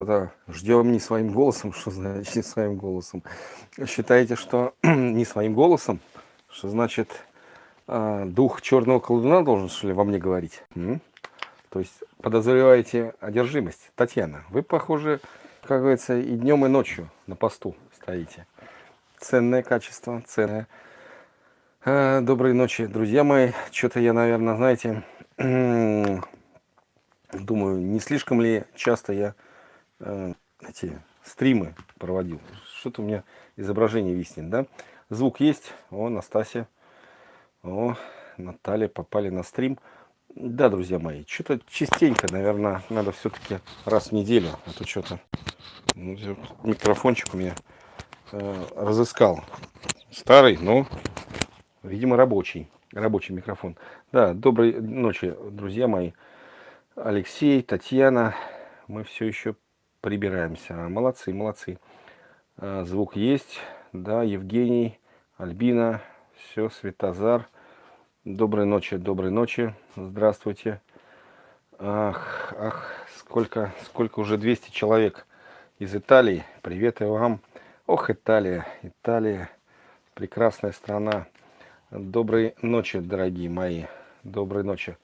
Да, ждем не своим голосом, что значит не своим голосом. Считаете, что не своим голосом, что значит э, дух черного колдуна должен, что ли, во мне говорить? М? То есть подозреваете одержимость. Татьяна, вы, похоже, как говорится, и днем, и ночью на посту стоите. Ценное качество, ценное. Э, доброй ночи, друзья мои. Что-то я, наверное, знаете, думаю, не слишком ли часто я э, эти стримы проводил. Что-то у меня изображение виснет, да? Звук есть. О, Настасья. О, Наталья попали на стрим. Да, друзья мои, что-то частенько, наверное, надо все-таки раз в неделю. А то что-то ну, микрофончик у меня э, разыскал. Старый, но, видимо, рабочий. Рабочий микрофон. Да, доброй ночи, друзья мои. Алексей, Татьяна. Мы все еще прибираемся. Молодцы, молодцы. А, звук есть. Да, Евгений, Альбина, все, Светозар. Доброй ночи, доброй ночи. Здравствуйте. Ах, ах, сколько, сколько уже 200 человек из Италии. Привет и вам. Ох, Италия, Италия, прекрасная страна. Доброй ночи, дорогие мои. Доброй ночи.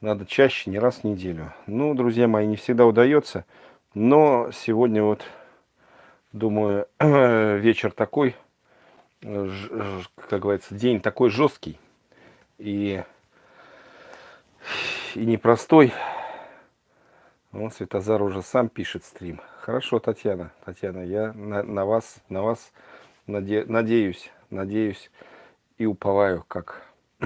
Надо чаще, не раз в неделю. Ну, друзья мои, не всегда удается. Но сегодня вот, думаю, вечер такой, как говорится, день такой жесткий и, и непростой. Вот Светозар уже сам пишет стрим. Хорошо, Татьяна, Татьяна, я на, на вас, на вас наде, надеюсь, надеюсь и уповаю, как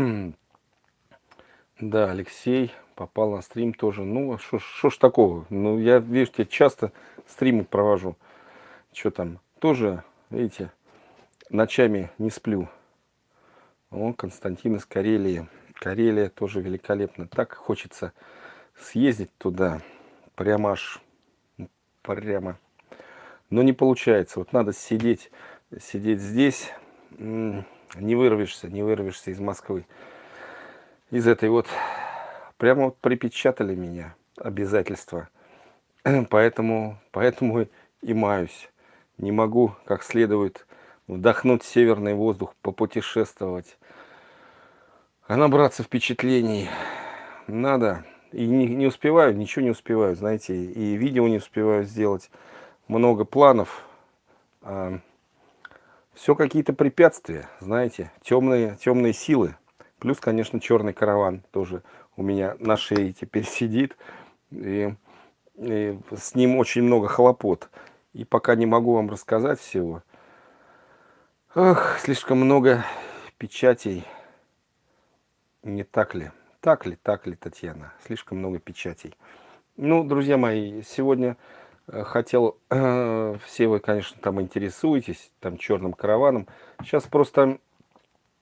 да, Алексей, попал на стрим тоже. Ну, что ж такого? Ну, я, видите, часто стримы провожу. Что там? Тоже, видите, ночами не сплю. О, Константин из Карелии. Карелия тоже великолепно. Так хочется съездить туда. Прямо аж, прямо. Но не получается. Вот надо сидеть, сидеть здесь. Не вырвешься, не вырвешься из Москвы. Из этой вот прямо вот припечатали меня обязательства. Поэтому, поэтому и маюсь. Не могу как следует вдохнуть северный воздух, попутешествовать, а набраться впечатлений. Надо. И не, не успеваю, ничего не успеваю, знаете, и видео не успеваю сделать. Много планов. А все какие-то препятствия, знаете, темные, темные силы. Плюс, конечно, черный караван тоже у меня на шее теперь сидит. И, и с ним очень много хлопот. И пока не могу вам рассказать всего. Ох, слишком много печатей. Не так ли? Так ли, так ли, Татьяна? Слишком много печатей. Ну, друзья мои, сегодня э, хотел, э, все вы, конечно, там интересуетесь, там черным караваном. Сейчас просто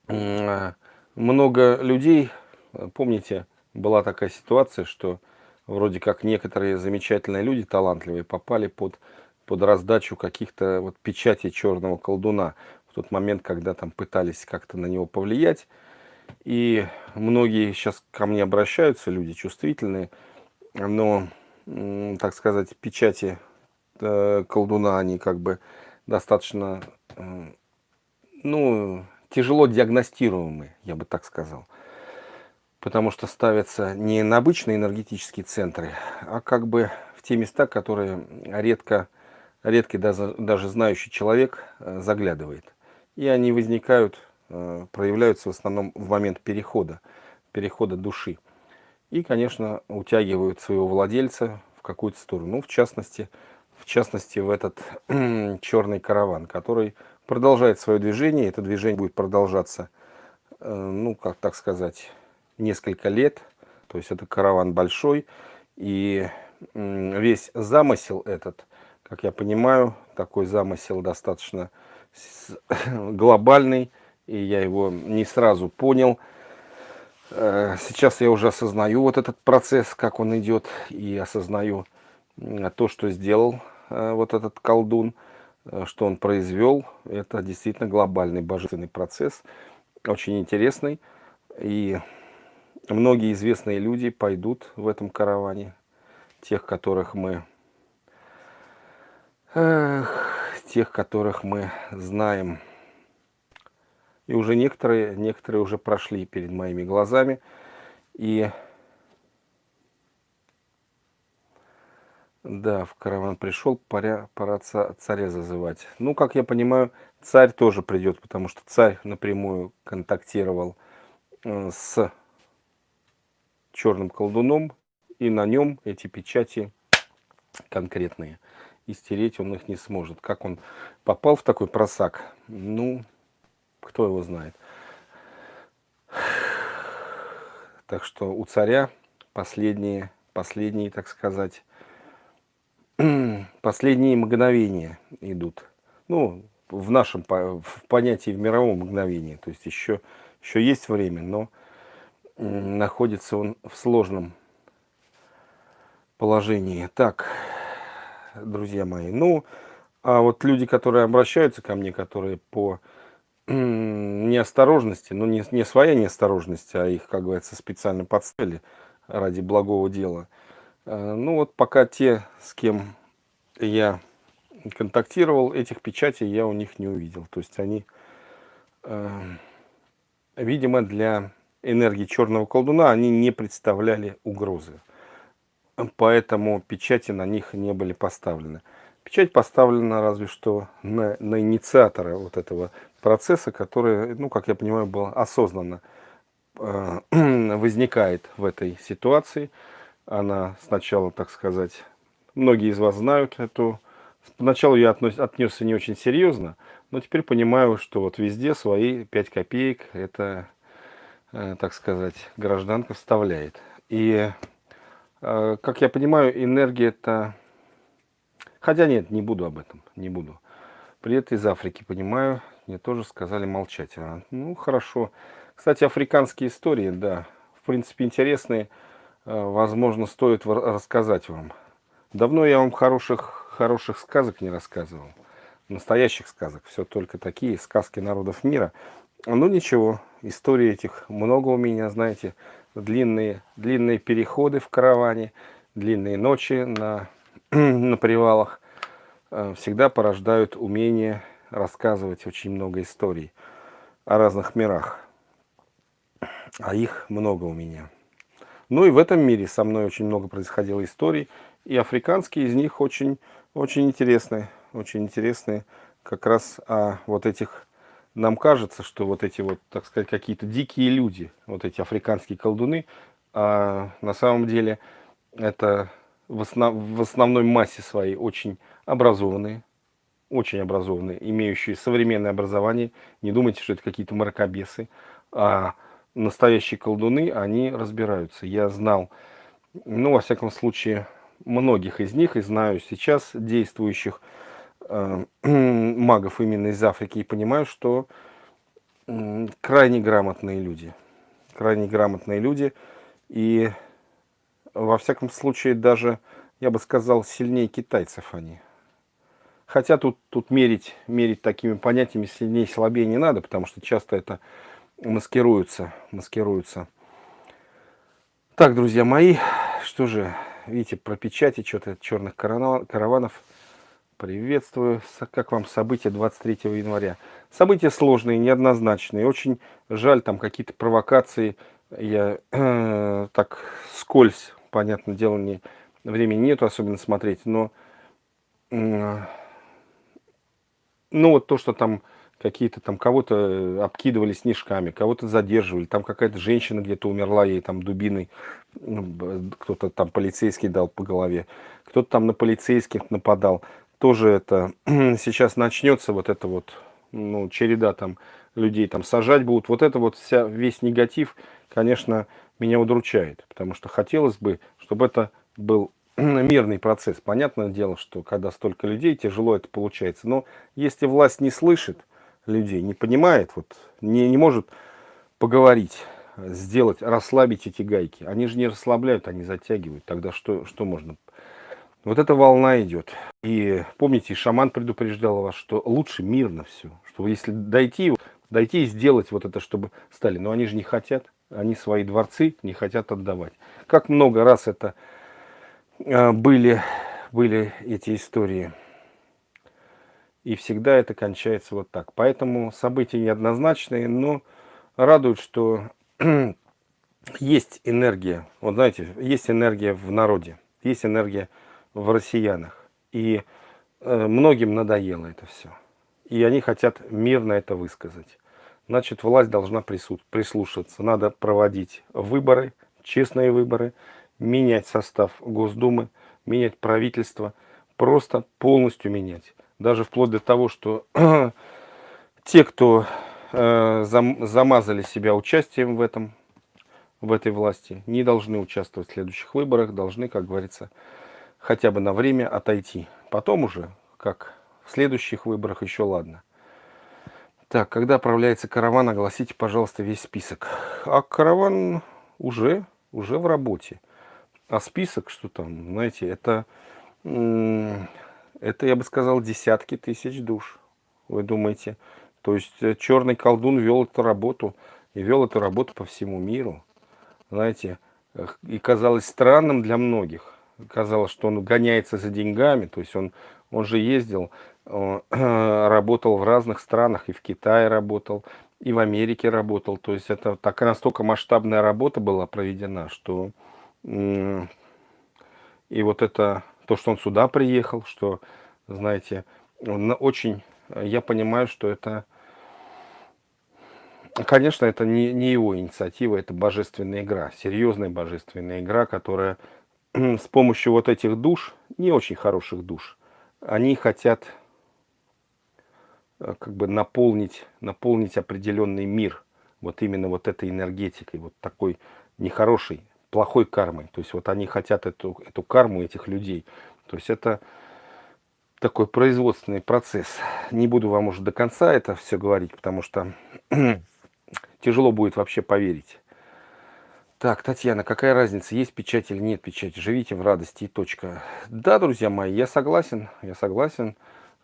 э, много людей, э, помните, была такая ситуация, что вроде как некоторые замечательные люди, талантливые, попали под, под раздачу каких-то вот печатей черного колдуна в тот момент, когда там пытались как-то на него повлиять. И многие сейчас ко мне обращаются, люди чувствительные, но, так сказать, печати э, колдуна, они как бы достаточно, э, ну, тяжело диагностируемые, я бы так сказал потому что ставятся не на обычные энергетические центры, а как бы в те места, которые редко, редкий даже, даже знающий человек э, заглядывает. И они возникают, э, проявляются в основном в момент перехода, перехода души. И, конечно, утягивают своего владельца в какую-то сторону. Ну, в частности, в частности, в этот черный караван, который продолжает свое движение. Это движение будет продолжаться, э, ну, как так сказать, несколько лет. То есть это караван большой. И весь замысел этот, как я понимаю, такой замысел достаточно глобальный. И я его не сразу понял. Э, сейчас я уже осознаю вот этот процесс, как он идет. И осознаю то, что сделал э, вот этот колдун, э, что он произвел. Это действительно глобальный божественный процесс. Очень интересный. И многие известные люди пойдут в этом караване, тех, которых мы Эх, тех, которых мы знаем. И уже некоторые, некоторые уже прошли перед моими глазами. И да, в караван пришел, пора, пора царя зазывать. Ну, как я понимаю, царь тоже придет, потому что царь напрямую контактировал э, с черным колдуном, и на нем эти печати конкретные. И стереть он их не сможет. Как он попал в такой просак, ну, кто его знает. Так что у царя последние, последние, так сказать, последние мгновения идут. Ну, в нашем в понятии в мировом мгновении. То есть еще, еще есть время, но находится он в сложном положении. Так, друзья мои, ну, а вот люди, которые обращаются ко мне, которые по неосторожности, ну не, не своя неосторожность, а их, как говорится, специально подставили ради благого дела. Э, ну вот пока те, с кем я контактировал, этих печатей я у них не увидел. То есть они, э, видимо, для энергии черного колдуна они не представляли угрозы. Поэтому печати на них не были поставлены. Печать поставлена разве что на, на инициатора вот этого процесса, который, ну, как я понимаю, был осознанно э, возникает в этой ситуации. Она сначала, так сказать, многие из вас знают эту. Поначалу я относ, отнесся не очень серьезно, но теперь понимаю, что вот везде свои 5 копеек это так сказать, гражданка вставляет. И, э, как я понимаю, энергия это... Хотя нет, не буду об этом, не буду. Привет из Африки, понимаю, мне тоже сказали молчать. А, ну, хорошо. Кстати, африканские истории, да, в принципе, интересные. Э, возможно, стоит рассказать вам. Давно я вам хороших, хороших сказок не рассказывал. Настоящих сказок. Все только такие сказки народов мира. Ну, ничего, истории этих много у меня, знаете, длинные, длинные переходы в караване, длинные ночи на, на привалах э, всегда порождают умение рассказывать очень много историй о разных мирах. А их много у меня. Ну и в этом мире со мной очень много происходило историй. И африканские из них очень, очень интересные. Очень интересные как раз о вот этих нам кажется, что вот эти вот, так сказать, какие-то дикие люди, вот эти африканские колдуны, а на самом деле это в, основ, в основной массе своей очень образованные, очень образованные, имеющие современное образование. Не думайте, что это какие-то мракобесы, а настоящие колдуны, они разбираются. Я знал, ну, во всяком случае, многих из них и знаю сейчас действующих магов именно из Африки и понимаю, что крайне грамотные люди. Крайне грамотные люди. И во всяком случае даже, я бы сказал, сильнее китайцев они. Хотя тут, тут мерить, мерить такими понятиями сильнее, слабее не надо, потому что часто это маскируется. маскируется. Так, друзья мои, что же, видите, про печати что-то черных караванов Приветствую. Как вам события 23 января? События сложные, неоднозначные. Очень жаль, там какие-то провокации. Я э, так скользь, понятное дело, не, времени нету особенно смотреть. Но, э, ну вот то, что там какие-то там кого-то обкидывали снежками, кого-то задерживали, там какая-то женщина где-то умерла, ей там дубиной, ну, кто-то там полицейский дал по голове, кто-то там на полицейских нападал тоже это сейчас начнется вот это вот ну, череда там людей там сажать будут. Вот это вот вся, весь негатив, конечно, меня удручает. Потому что хотелось бы, чтобы это был мирный процесс. Понятное дело, что когда столько людей, тяжело это получается. Но если власть не слышит людей, не понимает, вот, не, не может поговорить, сделать, расслабить эти гайки. Они же не расслабляют, они затягивают. Тогда что, что можно вот эта волна идет. И помните, шаман предупреждал вас, что лучше мирно все. Что если дойти, дойти и сделать вот это, чтобы стали. Но они же не хотят. Они свои дворцы не хотят отдавать. Как много раз это э, были, были эти истории. И всегда это кончается вот так. Поэтому события неоднозначные, но радует, что есть энергия. Вот знаете, есть энергия в народе, есть энергия в россиянах. И э, многим надоело это все. И они хотят мирно это высказать. Значит, власть должна прислушаться. Надо проводить выборы, честные выборы, менять состав Госдумы, менять правительство, просто полностью менять. Даже вплоть до того, что те, кто э, зам, замазали себя участием в этом, в этой власти, не должны участвовать в следующих выборах, должны, как говорится, хотя бы на время отойти. Потом уже, как в следующих выборах, еще ладно. Так, когда отправляется караван, огласите, пожалуйста, весь список. А караван уже, уже в работе. А список, что там, знаете, это, это, я бы сказал, десятки тысяч душ. Вы думаете? То есть э, черный колдун вел эту работу, и вел эту работу по всему миру. Знаете, и казалось странным для многих. Казалось, что он гоняется за деньгами, то есть он, он же ездил работал в разных странах, и в Китае работал, и в Америке работал. То есть это такая настолько масштабная работа была проведена, что и вот это, то, что он сюда приехал, что, знаете, он очень, я понимаю, что это, конечно, это не, не его инициатива, это божественная игра, серьезная божественная игра, которая с помощью вот этих душ, не очень хороших душ, они хотят Э, как бы наполнить, наполнить определенный мир вот именно вот этой энергетикой, вот такой нехорошей, плохой кармой. То есть вот они хотят эту, эту карму этих людей. То есть это такой производственный процесс. Не буду вам уже до конца это все говорить, потому что тяжело будет вообще поверить. Так, Татьяна, какая разница, есть печать или нет печати? Живите в радости и точка. Да, друзья мои, я согласен, я согласен.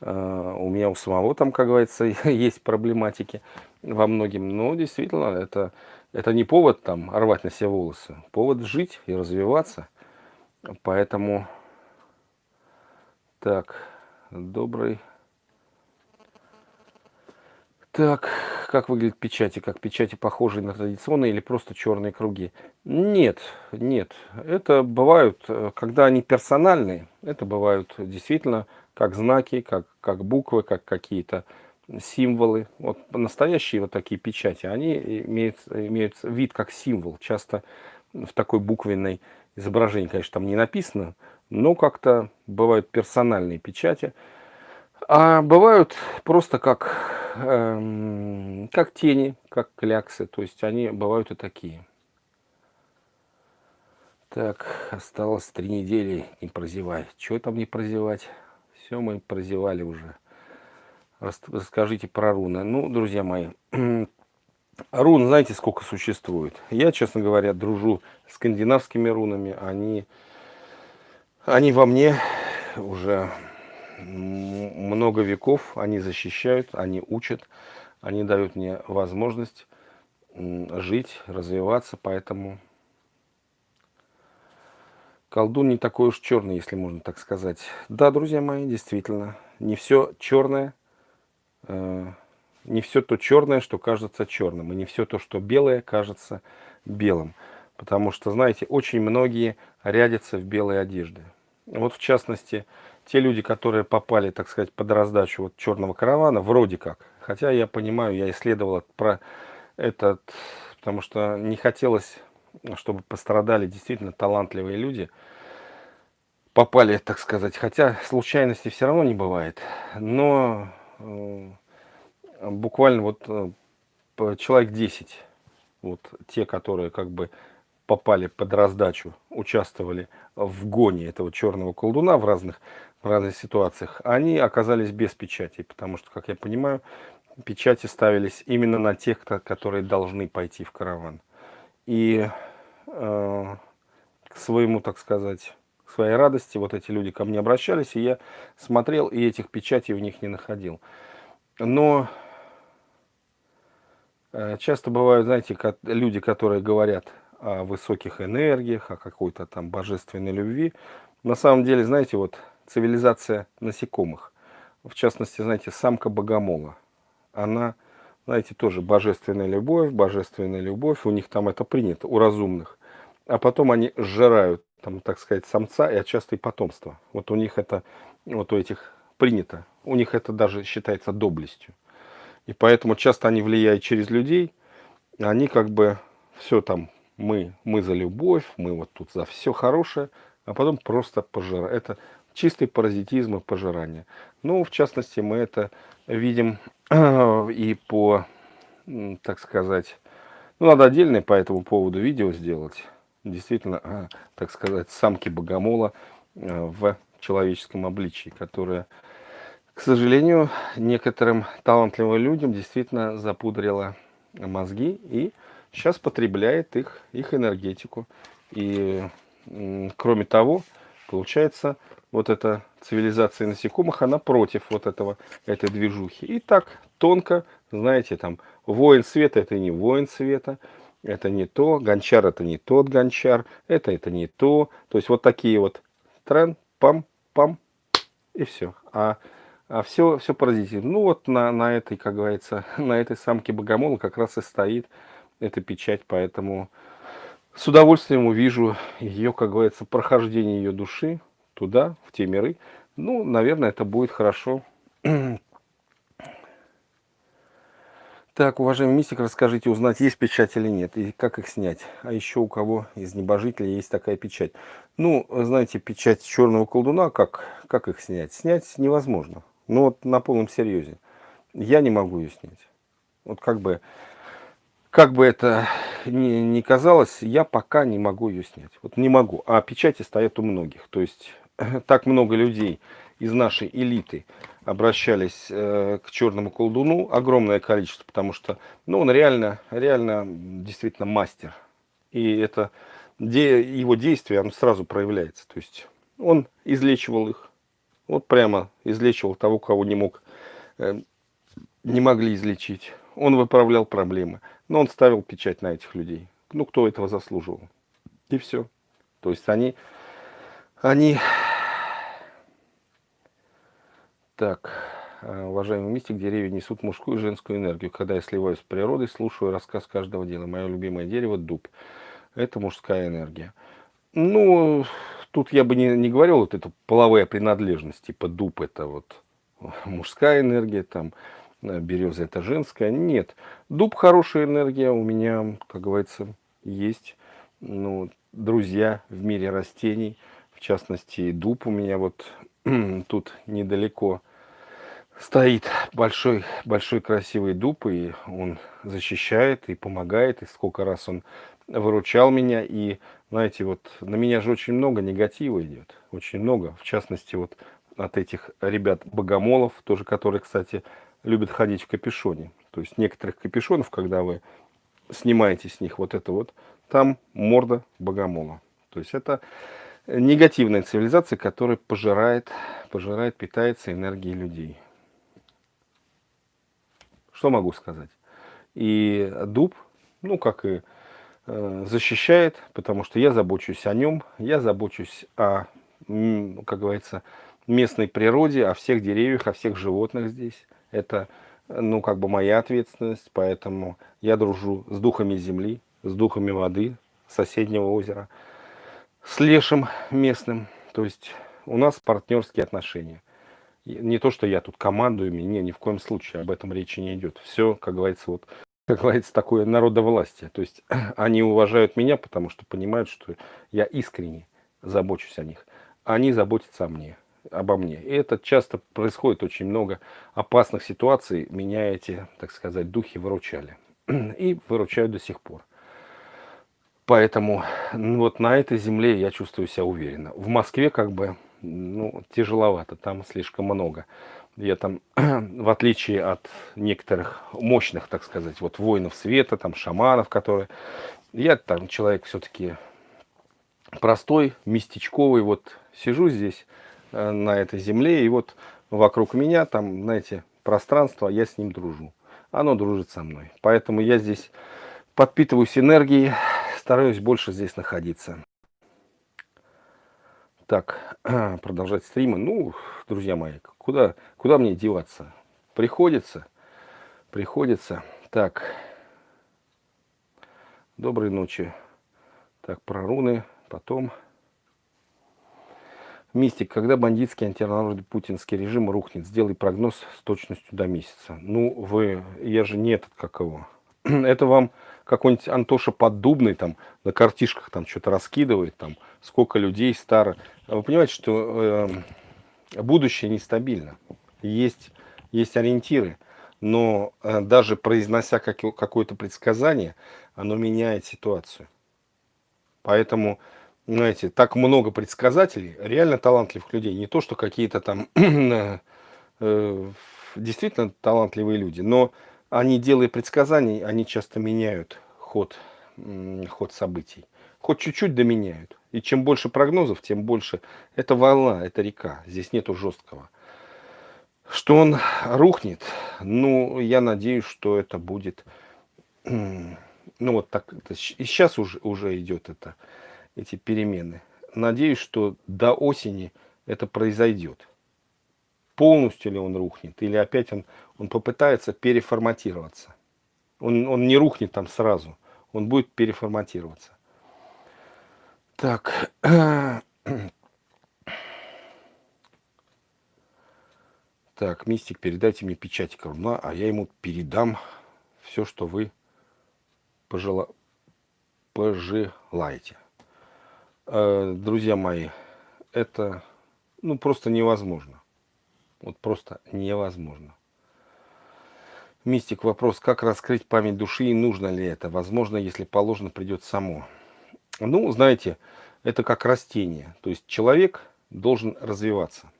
Э, у меня у самого там, как говорится, есть проблематики во многим. Но действительно, это, это не повод там рвать на себе волосы. Повод жить и развиваться. Поэтому, так, добрый... Так, как выглядят печати? Как печати похожие на традиционные или просто черные круги? Нет, нет. Это бывают, э, когда они персональные, это бывают действительно как знаки, как, как буквы, как какие-то символы. Вот настоящие вот такие печати, они имеют, имеют вид как символ. Часто в такой буквенной изображении, конечно, там не написано, но как-то бывают персональные печати. А бывают просто как, эм, как тени, как кляксы. То есть они бывают и такие. Так, осталось три недели, не прозевай. Чего там не прозевать? Все мы прозевали уже. Расскажите про руны. Ну, друзья мои, рун, знаете, сколько существует? Я, честно говоря, дружу с скандинавскими рунами. Они, они во мне уже много веков. Они защищают, они учат, они дают мне возможность жить, развиваться. Поэтому Колдун не такой уж черный, если можно так сказать. Да, друзья мои, действительно, не все черное, э, не все то черное, что кажется черным, и не все то, что белое, кажется белым. Потому что, знаете, очень многие рядятся в белой одежде. Вот в частности, те люди, которые попали, так сказать, под раздачу вот черного каравана, вроде как. Хотя я понимаю, я исследовал про этот, потому что не хотелось чтобы пострадали действительно талантливые люди, попали, так сказать, хотя случайности все равно не бывает, но э, буквально вот э, человек 10, вот те, которые как бы попали под раздачу, участвовали в гоне этого черного колдуна в разных, в разных ситуациях, они оказались без печати, потому что, как я понимаю, печати ставились именно на тех, которые должны пойти в караван. И э, к своему, так сказать, к своей радости вот эти люди ко мне обращались, и я смотрел, и этих печатей в них не находил. Но э, часто бывают, знаете, люди, которые говорят о высоких энергиях, о какой-то там божественной любви. На самом деле, знаете, вот цивилизация насекомых. в частности, знаете, самка богомола. Она, знаете, тоже божественная любовь, божественная любовь. У них там это принято, у разумных. А потом они сжирают, там, так сказать, самца и отчасти потомство. Вот у них это, вот у этих принято. У них это даже считается доблестью. И поэтому часто они влияют через людей. Они как бы все там, мы, мы за любовь, мы вот тут за все хорошее, а потом просто пожирают. Это чистый паразитизм и пожирание. Ну, в частности, мы это видим и по, так сказать, ну, надо отдельное по этому поводу видео сделать. Действительно, а, так сказать, самки богомола э, в человеческом обличии, которая, к сожалению, некоторым талантливым людям действительно запудрила мозги и сейчас потребляет их, их энергетику. И, кроме того, получается, вот эта цивилизация насекомых, она против вот этого, этой движухи. И так тонко, знаете, там, воин света это не воин света, это не то, гончар это не тот гончар, это это не то. То есть вот такие вот трен, пам, пам, и все. А, а все, все паразитизм. Ну вот на, на этой, как говорится, на этой самке богомола как раз и стоит эта печать, поэтому с удовольствием увижу ее, как говорится, прохождение ее души, туда, в те миры. Ну, наверное, это будет хорошо. Так, уважаемый мистик, расскажите, узнать, есть печать или нет, и как их снять. А еще у кого из небожителей есть такая печать. Ну, знаете, печать черного колдуна, как, как их снять? Снять невозможно. Ну, вот на полном серьезе. Я не могу ее снять. Вот как бы, как бы это ни, ни казалось, я пока не могу ее снять. Вот не могу. А печати стоят у многих. То есть так много людей из нашей элиты обращались э, к черному колдуну, огромное количество, потому что ну, он реально, реально действительно мастер. И это де, его действие он сразу проявляется. То есть он излечивал их. Вот прямо излечивал того, кого не мог, э, не могли излечить. Он выправлял проблемы. Но он ставил печать на этих людей. Ну, кто этого заслуживал. И все. То есть они, они так, э, уважаемый мистик, деревья несут мужскую и женскую энергию. Когда я сливаюсь с природой, слушаю рассказ каждого дела. Мое любимое дерево – дуб. Это мужская энергия. Ну, тут я бы не, не говорил вот эту половая принадлежность, типа дуб – это вот мужская энергия, там э, береза – это женская. Нет, дуб – хорошая энергия. У меня, как говорится, есть ну, друзья в мире растений. В частности, дуб у меня вот тут недалеко стоит большой, большой красивый дуб, и он защищает и помогает, и сколько раз он выручал меня, и, знаете, вот на меня же очень много негатива идет, очень много, в частности, вот от этих ребят-богомолов, тоже, которые, кстати, любят ходить в капюшоне, то есть некоторых капюшонов, когда вы снимаете с них вот это вот, там морда богомола, то есть это негативная цивилизация, которая пожирает, пожирает, питается энергией людей. Что могу сказать? И дуб, ну, как и э, защищает, потому что я забочусь о нем, я забочусь о, как говорится, местной природе, о всех деревьях, о всех животных здесь. Это, ну, как бы моя ответственность, поэтому я дружу с духами земли, с духами воды, соседнего озера с лешим местным. То есть у нас партнерские отношения. Не то, что я тут командую, не, ни в коем случае об этом речи не идет. Все, как говорится, вот, как говорится, такое народовластие. То есть они уважают меня, потому что понимают, что я искренне забочусь о них. Они заботятся о мне, обо мне. И это часто происходит очень много опасных ситуаций. Меня эти, так сказать, духи выручали. И выручают до сих пор. Поэтому ну, вот на этой земле я чувствую себя уверенно. В Москве как бы ну, тяжеловато, там слишком много. Я там, в отличие от некоторых мощных, так сказать, вот воинов света, там шаманов, которые... Я там человек все-таки простой, местечковый, вот сижу здесь э, на этой земле, и вот вокруг меня там, знаете, пространство, я с ним дружу. Оно дружит со мной. Поэтому я здесь подпитываюсь энергией, стараюсь больше здесь находиться. Так, продолжать стримы. Ну, друзья мои, куда, куда мне деваться? Приходится, приходится. Так, доброй ночи. Так, про руны, потом... Мистик, когда бандитский антинародный путинский режим рухнет, сделай прогноз с точностью до месяца. Ну, вы, я же не этот, как его. Это вам какой-нибудь Антоша Поддубный там на картишках там что-то раскидывает, там сколько людей старо. Вы понимаете, что э, будущее нестабильно. Есть, есть ориентиры, но э, даже произнося как, какое-то предсказание, оно меняет ситуацию. Поэтому знаете, так много предсказателей, реально талантливых людей. Не то, что какие-то там э, действительно талантливые люди, но они, делая предсказаний, они часто меняют ход, ход событий. Хоть чуть-чуть доменяют. И чем больше прогнозов, тем больше. Это волна, это река. Здесь нету жесткого. Что он рухнет, ну, я надеюсь, что это будет... Ну, вот так. И сейчас уже, уже идет это эти перемены. Надеюсь, что до осени это произойдет. Полностью ли он рухнет, или опять он, он попытается переформатироваться. Он, он не рухнет там сразу, он будет переформатироваться. Так. Так, мистик, передайте мне печать коруна, а я ему передам все, что вы пожела... пожелаете. Э, друзья мои, это ну, просто невозможно. Вот просто невозможно. Мистик, вопрос, как раскрыть память души и нужно ли это? Возможно, если положено, придет само. Ну, знаете, это как растение. То есть человек должен развиваться.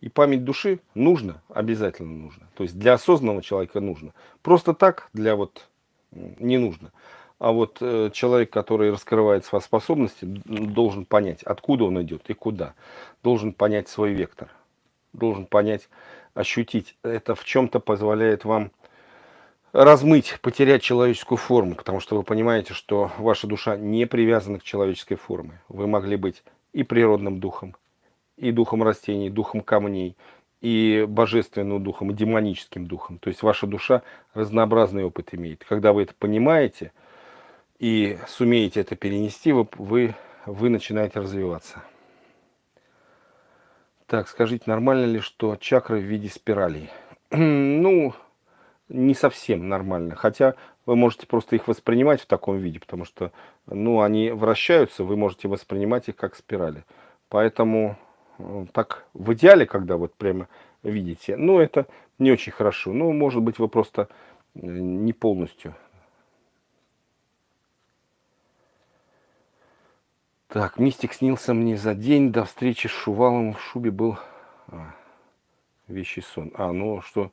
И память души нужно, обязательно нужно. То есть для осознанного человека нужно. Просто так для вот не нужно. А вот э, человек, который раскрывает свои способности, должен понять, откуда он идет и куда. Должен понять свой вектор. Должен понять, ощутить. Это в чем-то позволяет вам размыть, потерять человеческую форму. Потому что вы понимаете, что ваша душа не привязана к человеческой форме. Вы могли быть и природным духом, и духом растений, духом камней, и божественным духом, и демоническим духом. То есть ваша душа разнообразный опыт имеет. Когда вы это понимаете – и сумеете это перенести, вы, вы, вы начинаете развиваться. Так, скажите, нормально ли, что чакры в виде спиралей? ну, не совсем нормально. Хотя вы можете просто их воспринимать в таком виде, потому что ну, они вращаются, вы можете воспринимать их как спирали. Поэтому так в идеале, когда вот прямо видите, ну это не очень хорошо. Ну, может быть, вы просто э, не полностью Так, мистик снился мне за день до встречи с Шувалом в шубе был а, вещий сон. А, ну что,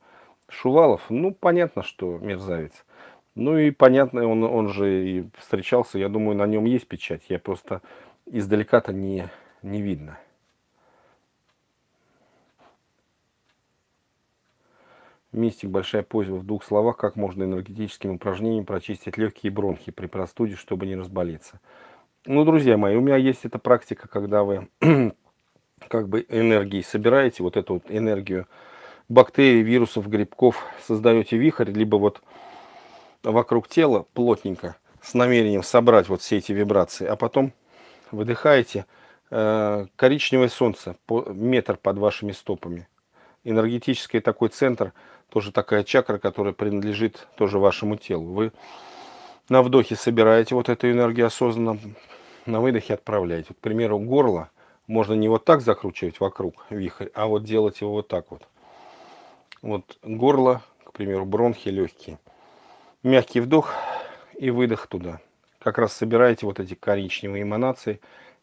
Шувалов, ну понятно, что мерзавец. Ну и понятно, он, он же и встречался, я думаю, на нем есть печать. Я просто издалека-то не, не видно. Мистик, большая просьба в двух словах, как можно энергетическим упражнением прочистить легкие бронхи при простуде, чтобы не разболеться. Ну, друзья мои, у меня есть эта практика, когда вы как бы энергией собираете, вот эту вот энергию бактерий, вирусов, грибков, создаете вихрь, либо вот вокруг тела плотненько, с намерением собрать вот все эти вибрации, а потом выдыхаете э, коричневое солнце, по, метр под вашими стопами. Энергетический такой центр, тоже такая чакра, которая принадлежит тоже вашему телу. Вы на вдохе собираете вот эту энергию осознанно, на выдохе отправляете. Вот, к примеру, горло можно не вот так закручивать вокруг вихрь, а вот делать его вот так вот. Вот горло, к примеру, бронхи легкие. Мягкий вдох и выдох туда. Как раз собираете вот эти коричневые эманации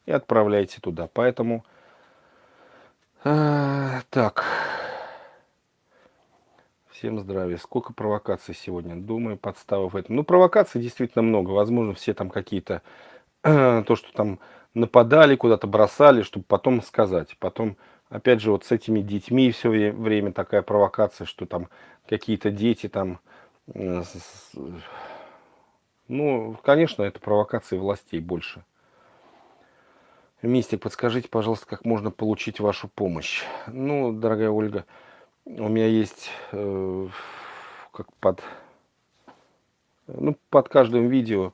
и отправляете туда. Поэтому, э, так, всем здравия. Сколько провокаций сегодня? Думаю, подстава в этом. Ну, провокаций действительно много. Возможно, все там какие-то то, что там нападали, куда-то бросали, чтобы потом сказать. Потом, опять же, вот с этими детьми все время такая провокация, что там какие-то дети там... Э, ну, конечно, это провокации властей больше. Мистик, подскажите, пожалуйста, как можно получить вашу помощь? Ну, дорогая Ольга, у меня есть э, как под, ну, под каждым видео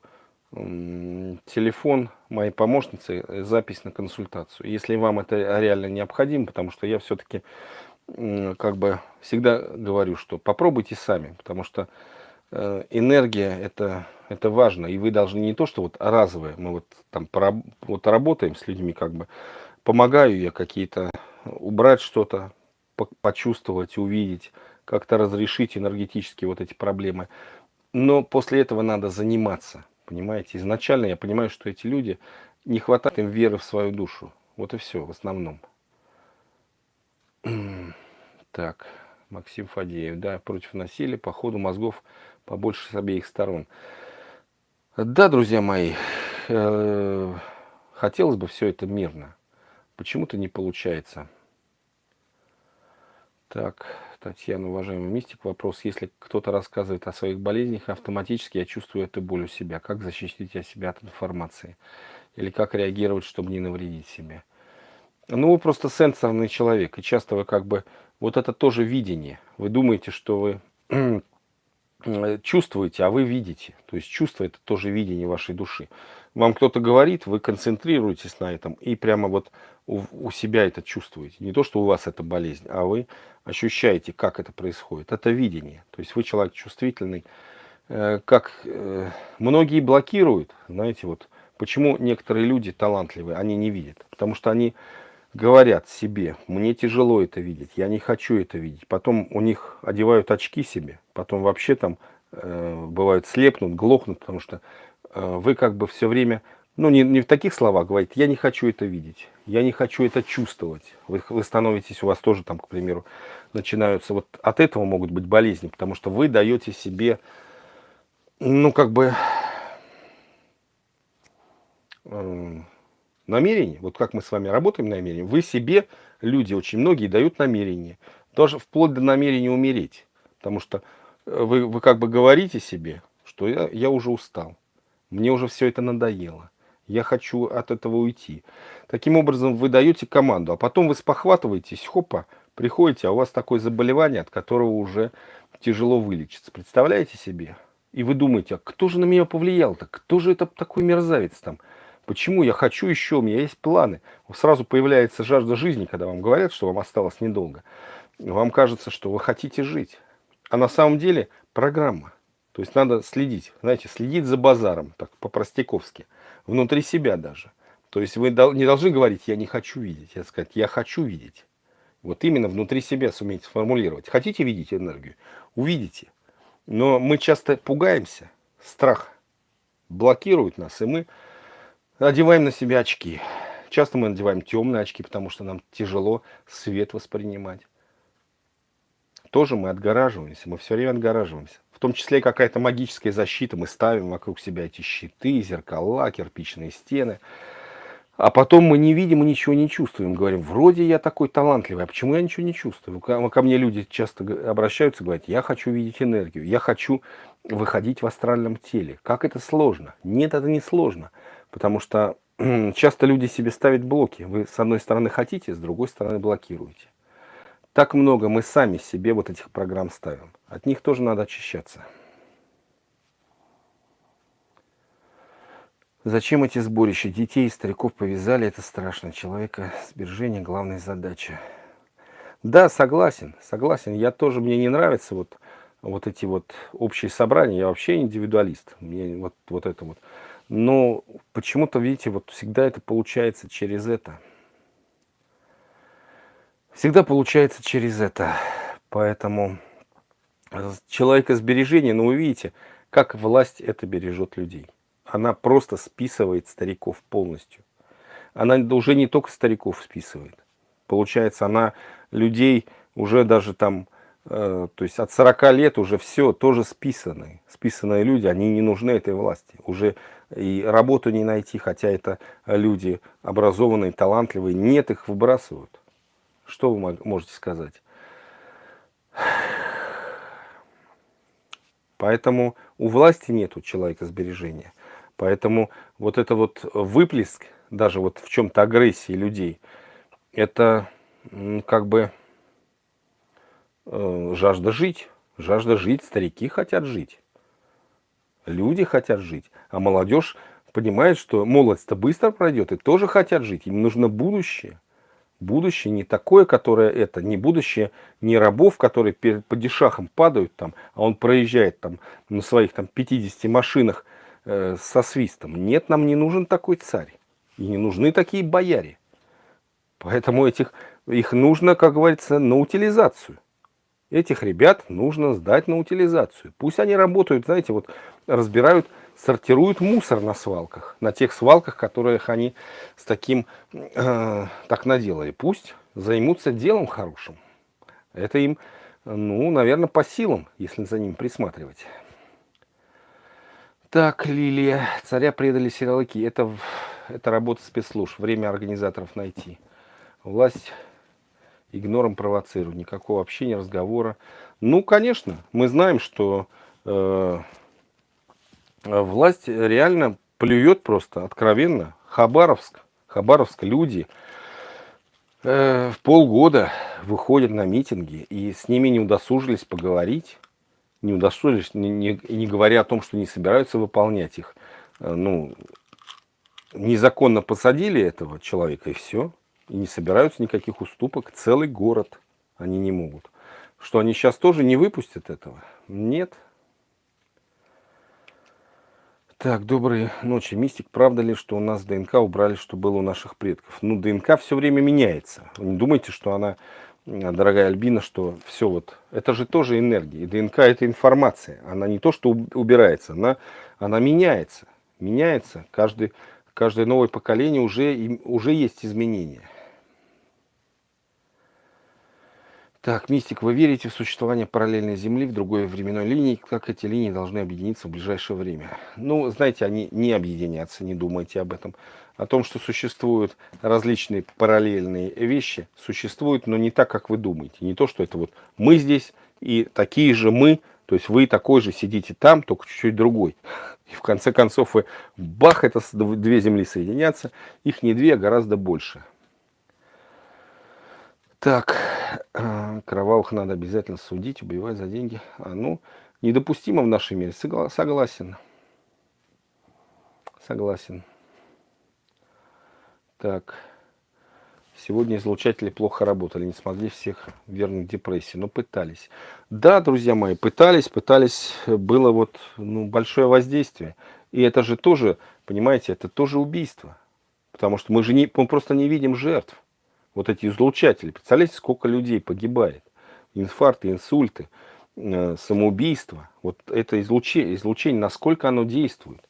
телефон моей помощницы, э, запись на консультацию. Если вам это реально необходимо, потому что я все-таки э, как бы всегда говорю, что попробуйте сами, потому что э, энергия это это важно. И вы должны не то, что вот разовое, мы вот там вот работаем с людьми, как бы помогаю я какие-то убрать что-то, почувствовать, увидеть, как-то разрешить энергетически вот эти проблемы. Но после этого надо заниматься, понимаете? Изначально я понимаю, что эти люди, не хватает им веры в свою душу. Вот и все в основном. Так, Максим Фадеев, да, против насилия, по ходу мозгов побольше с обеих сторон. Да, друзья мои, э, хотелось бы все это мирно. Почему-то не получается. Так, Татьяна, уважаемый мистик, вопрос. Если кто-то рассказывает о своих болезнях, автоматически я чувствую эту боль у себя. Как защитить себя от информации? Или как реагировать, чтобы не навредить себе? Ну, вы просто сенсорный человек. И часто вы как бы... Вот это тоже видение. Вы думаете, что вы Э, чувствуете, а вы видите. То есть чувство это тоже видение вашей души. Вам кто-то говорит, вы концентрируетесь на этом и прямо вот у, у себя это чувствуете. Не то, что у вас это болезнь, а вы ощущаете, как это происходит. Это видение. То есть вы человек чувствительный. Э, как э, многие блокируют, знаете, вот почему некоторые люди талантливые, они не видят. Потому что они говорят себе, мне тяжело это видеть, я не хочу это видеть. Потом у них одевают очки себе, потом вообще там э, бывают слепнут, глохнут, потому что вы как бы все время, ну не, не в таких словах говорите, я не хочу это видеть, я не хочу это чувствовать. Вы, вы становитесь, у вас тоже там, к примеру, начинаются, вот от этого могут быть болезни, потому что вы даете себе, ну как бы... Э, намерение, вот как мы с вами работаем намерение, вы себе, люди очень многие дают намерение, даже вплоть до намерения умереть. Потому что э, вы, вы как бы говорите себе, что я, я уже устал, мне уже все это надоело, я хочу от этого уйти. Таким образом вы даете команду, а потом вы спохватываетесь, хопа, приходите, а у вас такое заболевание, от которого уже тяжело вылечиться. Представляете себе? И вы думаете, а кто же на меня повлиял-то? Кто же это такой мерзавец там? Почему я хочу еще, у меня есть планы. Сразу появляется жажда жизни, когда вам говорят, что вам осталось недолго. Вам кажется, что вы хотите жить. А на самом деле программа. То есть надо следить, знаете, следить за базаром, так по-простяковски, внутри себя даже. То есть вы не должны говорить, я не хочу видеть, я сказать, я хочу видеть. Вот именно внутри себя суметь сформулировать. Хотите видеть энергию? Увидите. Но мы часто пугаемся, страх блокирует нас, и мы Одеваем на себя очки. Часто мы надеваем темные очки, потому что нам тяжело свет воспринимать. Тоже мы отгораживаемся, мы все время отгораживаемся. В том числе какая-то магическая защита. Мы ставим вокруг себя эти щиты, зеркала, кирпичные стены. А потом мы не видим и ничего не чувствуем. Говорим, вроде я такой талантливый, а почему я ничего не чувствую? Ко мне люди часто обращаются, говорят, я хочу видеть энергию, я хочу выходить в астральном теле. Как это сложно? Нет, это не сложно. Потому что часто люди себе ставят блоки. Вы с одной стороны хотите, с другой стороны блокируете. Так много мы сами себе вот этих программ ставим. От них тоже надо очищаться. Зачем эти сборища? Детей и стариков повязали, это страшно. Человека сбережение главная задача. Да, согласен, согласен. Я тоже, мне не нравится вот, вот эти вот общие собрания. Я вообще индивидуалист. Мне вот, вот это вот. Но почему-то, видите, вот всегда это получается через это. Всегда получается через это. Поэтому человекосбережение, ну вы видите, как власть это бережет людей. Она просто списывает стариков полностью. Она уже не только стариков списывает. Получается, она людей уже даже там Э, то есть от 40 лет уже все тоже списанные. Списанные люди, они не нужны этой власти. Уже и работу не найти, хотя это люди образованные, талантливые. Нет, их выбрасывают. Что вы можете сказать? Поэтому у власти нету человека сбережения. Поэтому вот это вот выплеск, даже вот в чем-то агрессии людей, это как бы э, жажда жить. Жажда жить, старики хотят жить. Люди хотят жить. А молодежь понимает, что молодость-то быстро пройдет и тоже хотят жить. Им нужно будущее. Будущее не такое, которое это, не будущее не рабов, которые по дешахам падают там, а он проезжает там на своих там 50 машинах э, со свистом. Нет, нам не нужен такой царь. И не нужны такие бояре. Поэтому этих, их нужно, как говорится, на утилизацию. Этих ребят нужно сдать на утилизацию. Пусть они работают, знаете, вот разбирают сортируют мусор на свалках, на тех свалках, которых они с таким э, так наделали. Пусть займутся делом хорошим. Это им, ну, наверное, по силам, если за ним присматривать. Так, Лилия, царя предали силовики. Это, это работа спецслужб, время организаторов найти. Власть игнором провоцирует, никакого общения, разговора. Ну, конечно, мы знаем, что Э, власть реально плюет просто откровенно. Хабаровск, Хабаровск люди э, в полгода выходят на митинги, и с ними не удосужились поговорить, не удосужились, не, не, не говоря о том, что не собираются выполнять их. Э, ну, незаконно посадили этого человека, и все. И не собираются никаких уступок. Целый город они не могут. Что они сейчас тоже не выпустят этого? Нет, так, доброй ночи, Мистик. Правда ли, что у нас ДНК убрали, что было у наших предков? Ну, ДНК все время меняется. Вы не думайте, что она, дорогая Альбина, что все вот... Это же тоже энергия. И ДНК это информация. Она не то, что убирается, она, она меняется. Меняется. Каждый, каждое новое поколение уже, уже есть изменения. Так, Мистик, вы верите в существование параллельной Земли в другой временной линии? Как эти линии должны объединиться в ближайшее время? Ну, знаете, они не объединятся, не думайте об этом. О том, что существуют различные параллельные вещи, существуют, но не так, как вы думаете. Не то, что это вот мы здесь и такие же мы, то есть вы такой же сидите там, только чуть-чуть другой. И в конце концов вы, бах, это две Земли соединятся, их не две, а гораздо больше. Так, э, кровавых надо обязательно судить, убивать за деньги. А, ну, недопустимо в нашем мире. Согласен. Согласен. Так. Сегодня излучатели плохо работали, не смогли всех вернуть депрессии, но пытались. Да, друзья мои, пытались, пытались, было вот ну, большое воздействие. И это же тоже, понимаете, это тоже убийство. Потому что мы же не, мы просто не видим жертв вот эти излучатели. Представляете, сколько людей погибает? Инфаркты, инсульты, э, самоубийство. Вот это излучение, излучение, насколько оно действует.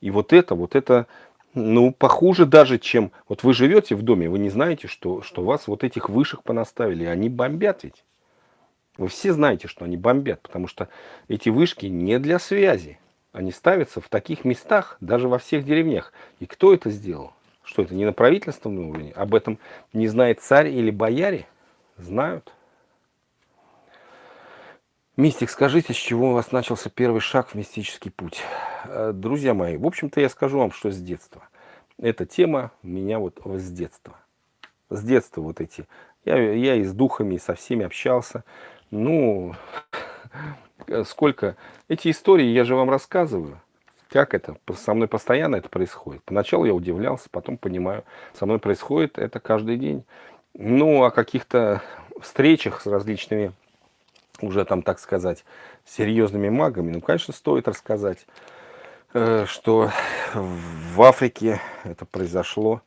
И вот это, вот это, ну, похуже даже, чем... Вот вы живете в доме, вы не знаете, что, что вас вот этих вышек понаставили, они бомбят ведь. Вы все знаете, что они бомбят, потому что эти вышки не для связи. Они ставятся в таких местах, даже во всех деревнях. И кто это сделал? Что это не на правительственном уровне? Об этом не знает царь или бояре? Знают. Мистик, скажите, с чего у вас начался первый шаг в мистический путь? Э, друзья мои, в общем-то я скажу вам, что с детства. Эта тема меня вот с детства. С детства вот эти. Я, я и с духами, и со всеми общался. Ну, сколько... Эти истории я же вам рассказываю. Как это? Со мной постоянно это происходит. Поначалу я удивлялся, потом понимаю, со мной происходит это каждый день. Ну, о каких-то встречах с различными, уже там, так сказать, серьезными магами, ну, конечно, стоит рассказать, э, что в Африке это произошло,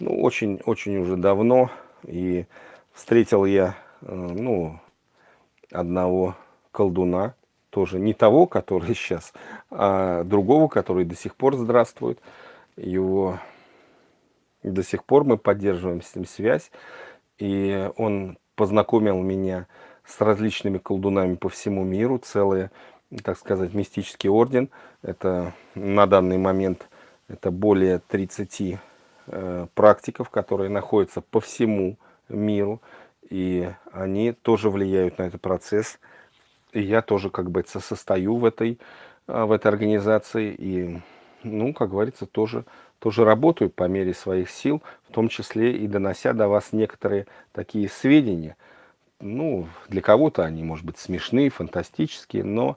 ну, очень-очень уже давно, и встретил я, э, ну, одного колдуна, тоже не того, который сейчас, а другого, который до сих пор здравствует. Его до сих пор мы поддерживаем с ним связь. И он познакомил меня с различными колдунами по всему миру. Целый, так сказать, мистический орден. Это на данный момент это более 30 э, практиков, которые находятся по всему миру. И они тоже влияют на этот процесс и я тоже как бы состою в этой, а, в этой организации. И ну, как говорится, тоже, тоже работаю по мере своих сил, в том числе и донося до вас некоторые такие сведения. Ну, для кого-то они, может быть, смешные, фантастические, но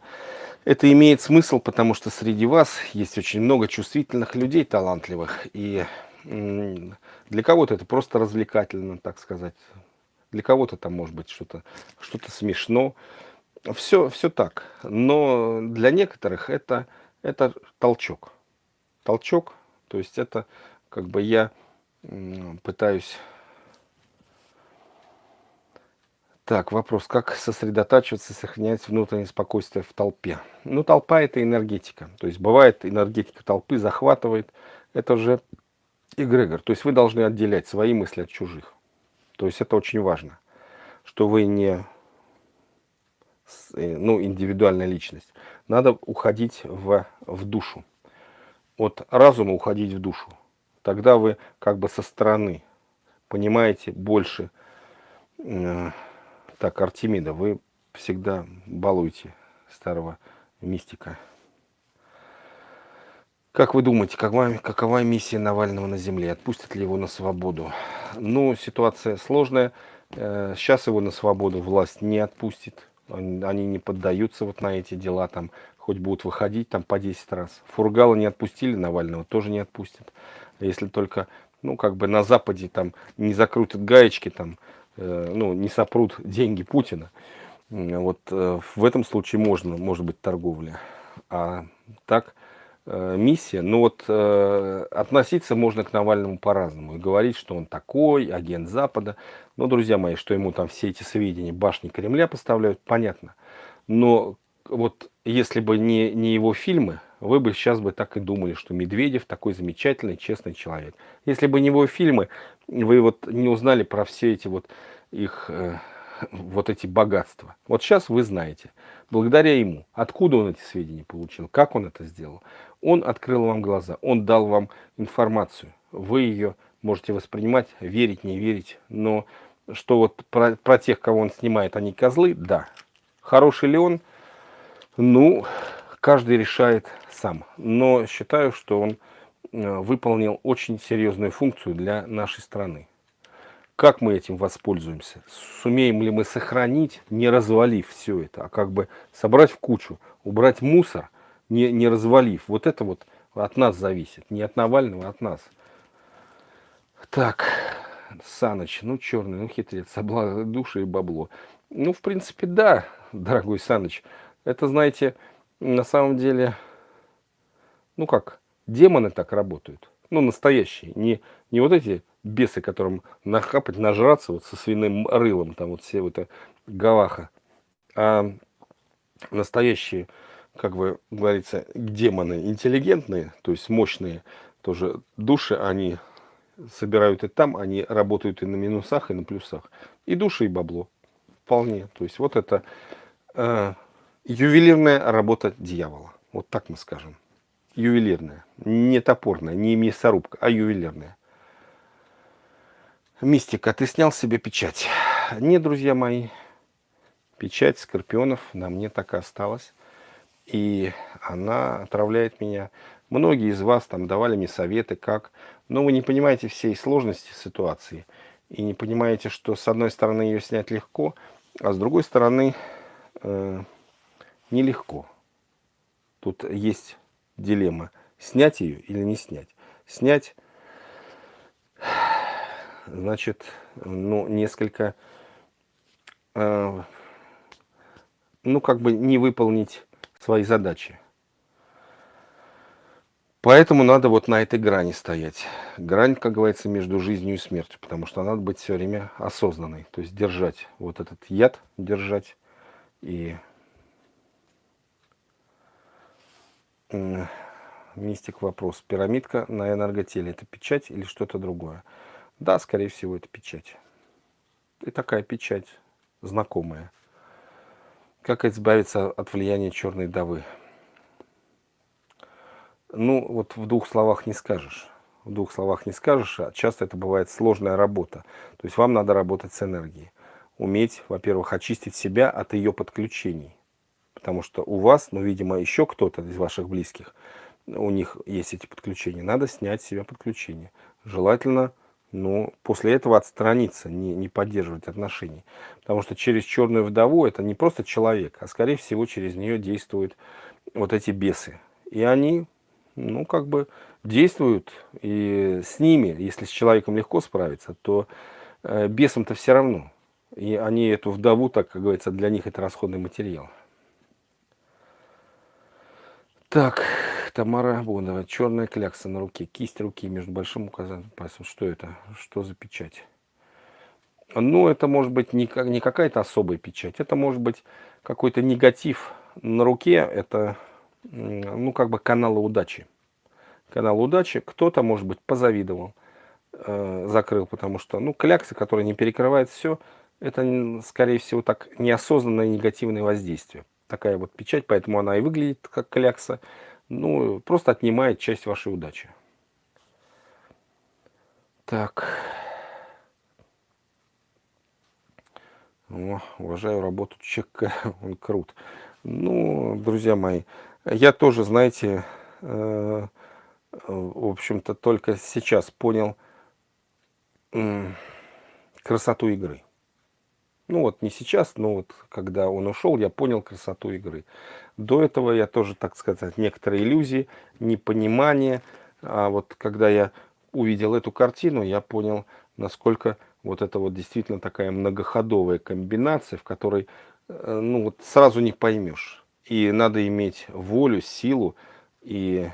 это имеет смысл, потому что среди вас есть очень много чувствительных людей, талантливых, и для кого-то это просто развлекательно, так сказать. Для кого-то там может быть что-то что, -то, смешно. Все, все так. Но для некоторых это, это толчок. Толчок, то есть это как бы я пытаюсь... Так, вопрос. Как сосредотачиваться, сохранять внутреннее спокойствие в толпе? Ну, толпа – это энергетика. То есть бывает энергетика толпы захватывает. Это же эгрегор. То есть вы должны отделять свои мысли от чужих. То есть это очень важно, что вы не ну, индивидуальная личность. Надо уходить в, в душу. От разума уходить в душу. Тогда вы как бы со стороны понимаете больше. Э, так, Артемида, вы всегда балуете старого мистика. Как вы думаете, какова, какова миссия Навального на Земле? Отпустят ли его на свободу? Ну, ситуация сложная. Э, сейчас его на свободу власть не отпустит. Они не поддаются вот на эти дела, там, хоть будут выходить там по 10 раз. Фургала не отпустили, Навального тоже не отпустят. Если только, ну, как бы на Западе там не закрутят гаечки, там, э, ну, не сопрут деньги Путина. Вот э, в этом случае можно, может быть, торговля. А так миссия. Но вот э, относиться можно к Навальному по-разному. И говорить, что он такой, агент Запада. Но, друзья мои, что ему там все эти сведения башни Кремля поставляют, понятно. Но вот если бы не, не его фильмы, вы бы сейчас бы так и думали, что Медведев такой замечательный, честный человек. Если бы не его фильмы, вы вот не узнали про все эти вот их... Э, вот эти богатства. Вот сейчас вы знаете, благодаря ему, откуда он эти сведения получил, как он это сделал. Он открыл вам глаза, он дал вам информацию. Вы ее можете воспринимать, верить, не верить. Но что вот про, про тех, кого он снимает, они козлы, да. Хороший ли он? Ну, каждый решает сам. Но считаю, что он э, выполнил очень серьезную функцию для нашей страны. Как мы этим воспользуемся? Сумеем ли мы сохранить, не развалив все это, а как бы собрать в кучу, убрать мусор, не, не развалив? Вот это вот от нас зависит, не от Навального, а от нас. Так, Саныч, ну черный, ну хитрец, обла души и бабло. Ну, в принципе, да, дорогой Саныч. Это, знаете, на самом деле, ну как, демоны так работают. Ну, настоящие, не, не вот эти бесы, которым нахапать, нажраться вот со свиным рылом, там вот все вот это гаваха. А настоящие, как бы говорится, демоны интеллигентные, то есть мощные тоже души, они собирают и там, они работают и на минусах, и на плюсах. И души, и бабло. Вполне. То есть вот это э, ювелирная работа дьявола. Вот так мы скажем. Ювелирная. Не топорная, не мясорубка, а ювелирная. Мистика, ты снял себе печать? Нет, друзья мои, печать скорпионов на мне так и осталась. И она отравляет меня. Многие из вас там давали мне советы, как. Но вы не понимаете всей сложности ситуации. И не понимаете, что с одной стороны ее снять легко, а с другой стороны э, нелегко. Тут есть дилемма. Снять ее или не снять. Снять значит, ну, несколько, э, ну, как бы не выполнить свои задачи. Поэтому надо вот на этой грани стоять. Грань, как говорится, между жизнью и смертью, потому что надо быть все время осознанной. То есть держать вот этот яд, держать и мистик вопрос. Пирамидка на энерготеле это печать или что-то другое? Да, скорее всего, это печать. И такая печать знакомая. Как избавиться от влияния черной давы? Ну, вот в двух словах не скажешь. В двух словах не скажешь, а часто это бывает сложная работа. То есть вам надо работать с энергией. Уметь, во-первых, очистить себя от ее подключений. Потому что у вас, ну, видимо, еще кто-то из ваших близких у них есть эти подключения, надо снять с себя подключение. Желательно, ну, после этого отстраниться, не, не поддерживать отношений. Потому что через черную вдову это не просто человек, а скорее всего через нее действуют вот эти бесы. И они, ну, как бы действуют, и с ними, если с человеком легко справиться, то э, бесам-то все равно. И они эту вдову, так как говорится, для них это расходный материал. Так, Тамара Бонова. Черная клякса на руке. Кисть руки между большим указательным пальцем. Что это? Что за печать? Ну, это может быть не, не какая-то особая печать. Это может быть какой-то негатив на руке. Это, ну, как бы каналы удачи. Канал удачи. Кто-то, может быть, позавидовал, э, закрыл, потому что, ну, клякса, которая не перекрывает все, это, скорее всего, так неосознанное негативное воздействие. Такая вот печать, поэтому она и выглядит как клякса. Ну, просто отнимает часть вашей удачи. Так. О, уважаю работу ЧК, он крут. Ну, друзья мои, я тоже, знаете, э, в общем-то, только сейчас понял э, красоту игры. Ну вот не сейчас, но вот когда он ушел, я понял красоту игры. До этого я тоже, так сказать, некоторые иллюзии, непонимание. А вот когда я увидел эту картину, я понял, насколько вот это вот действительно такая многоходовая комбинация, в которой э, ну вот сразу не поймешь. И надо иметь волю, силу, и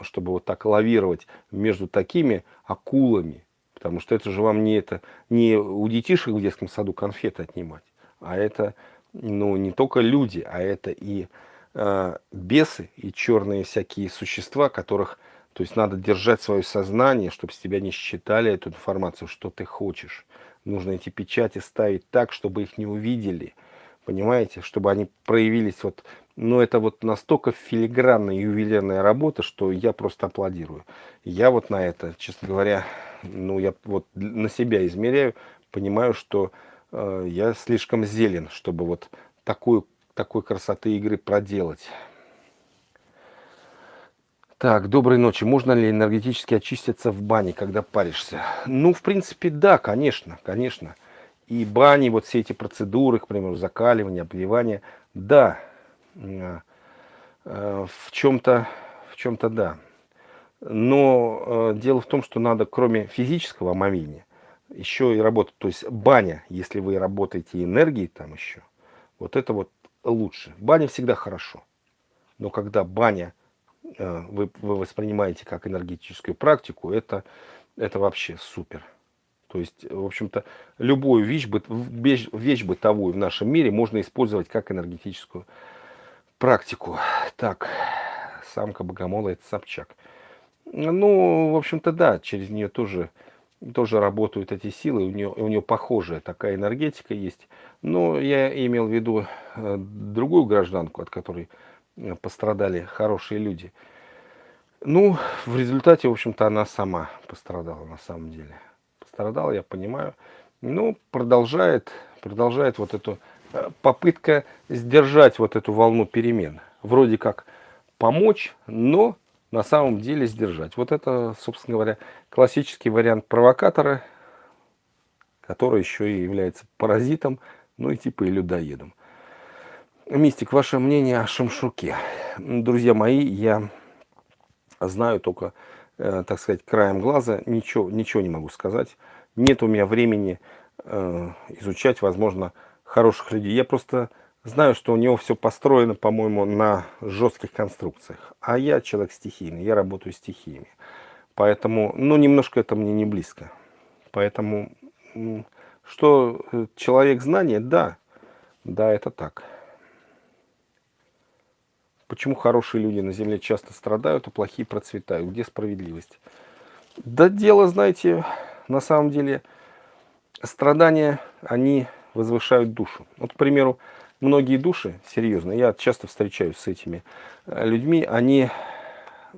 чтобы вот так лавировать между такими акулами, Потому что это же вам не, это, не у детишек в детском саду конфеты отнимать, а это ну, не только люди, а это и э, бесы, и черные всякие существа, которых то есть надо держать свое сознание, чтобы с тебя не считали эту информацию, что ты хочешь. Нужно эти печати ставить так, чтобы их не увидели. Понимаете? Чтобы они проявились вот... Ну, это вот настолько филигранная ювелирная работа, что я просто аплодирую. Я вот на это, честно говоря, ну, я вот на себя измеряю, понимаю, что э, я слишком зелен, чтобы вот такую, такой красоты игры проделать. Так, доброй ночи. Можно ли энергетически очиститься в бане, когда паришься? Ну, в принципе, да, конечно, конечно. И бани, вот все эти процедуры, к примеру, закаливания, обливания, да, э, э, в чем-то, в чем-то да. Но э, дело в том, что надо, кроме физического омовения, еще и работать. То есть баня, если вы работаете энергией там еще, вот это вот лучше. Баня всегда хорошо. Но когда баня э, вы, вы воспринимаете как энергетическую практику, это, это вообще супер. То есть, в общем-то, любую вещь, вещь, вещь бытовую в нашем мире можно использовать как энергетическую практику. Так, самка богомола – это Собчак. Ну, в общем-то, да, через нее тоже, тоже работают эти силы, у нее, у нее похожая такая энергетика есть. Но я имел в виду э, другую гражданку, от которой э, пострадали хорошие люди. Ну, в результате, в общем-то, она сама пострадала на самом деле. Пострадала, я понимаю. Ну, продолжает, продолжает вот эту э, попытка сдержать вот эту волну перемен. Вроде как помочь, но на самом деле сдержать. Вот это, собственно говоря, классический вариант провокатора, который еще и является паразитом, ну и типа и людоедом. Мистик, ваше мнение о Шамшуке? Друзья мои, я знаю только, э, так сказать, краем глаза, ничего, ничего не могу сказать. Нет у меня времени э, изучать, возможно, хороших людей. Я просто Знаю, что у него все построено, по-моему, на жестких конструкциях. А я человек стихийный, я работаю стихиями. Поэтому, ну, немножко это мне не близко. Поэтому, что э, человек знания, да, да, это так. Почему хорошие люди на земле часто страдают, а плохие процветают? Где справедливость? Да дело, знаете, на самом деле, страдания, они возвышают душу. Вот, к примеру, многие души, серьезно, я часто встречаюсь с этими э, людьми, они,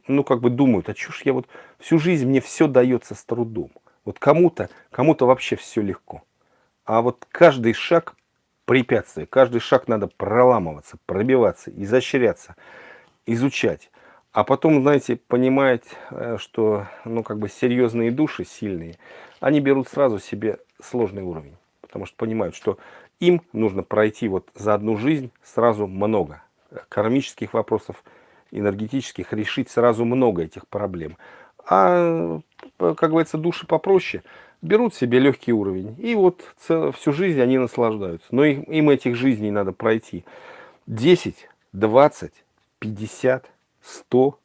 ну, как бы думают, а чушь я вот всю жизнь мне все дается с трудом. Вот кому-то, кому-то вообще все легко. А вот каждый шаг препятствие, каждый шаг надо проламываться, пробиваться, изощряться, изучать. А потом, знаете, понимает, э, что, ну, как бы серьезные души, сильные, они берут сразу себе сложный уровень. Потому что понимают, что им нужно пройти вот за одну жизнь сразу много. Кармических вопросов, энергетических, решить сразу много этих проблем. А, как говорится, души попроще, берут себе легкий уровень. И вот всю жизнь они наслаждаются. Но им, им этих жизней надо пройти 10, 20, 50, 100,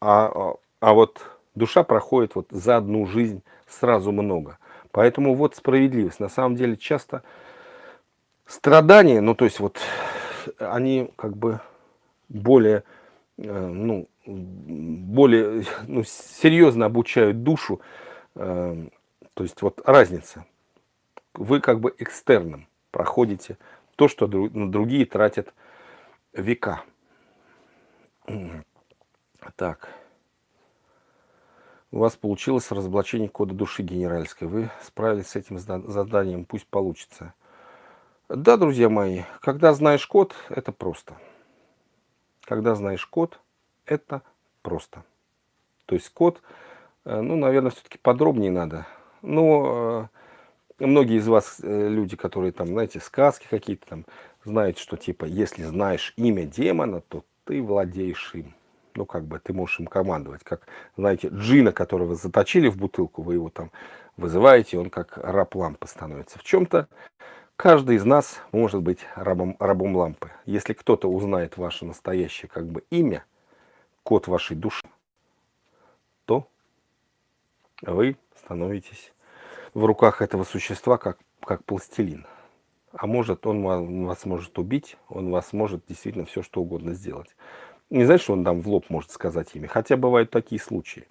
а, а, вот душа проходит вот за одну жизнь сразу много. Поэтому вот справедливость. На самом деле часто страдания, ну то есть вот они как бы более, э, ну, более ну, серьезно обучают душу. Э, то есть вот разница. Вы как бы экстерном проходите то, что другие тратят века. Так. У вас получилось разоблачение кода души генеральской. Вы справились с этим заданием, пусть получится. Да, друзья мои, когда знаешь код, это просто. Когда знаешь код, это просто. То есть код, э, ну, наверное, все-таки подробнее надо. Но э, многие из вас, э, люди, которые там, знаете, сказки какие-то там, знают, что типа, если знаешь имя демона, то ты владеешь им ну, как бы ты можешь им командовать. Как, знаете, джина, которого заточили в бутылку, вы его там вызываете, он как раб лампы становится. В чем-то каждый из нас может быть рабом, рабом лампы. Если кто-то узнает ваше настоящее как бы имя, код вашей души, то вы становитесь в руках этого существа как, как пластилин. А может, он вас может убить, он вас может действительно все что угодно сделать. Не значит, что он там в лоб может сказать имя. Хотя бывают такие случаи.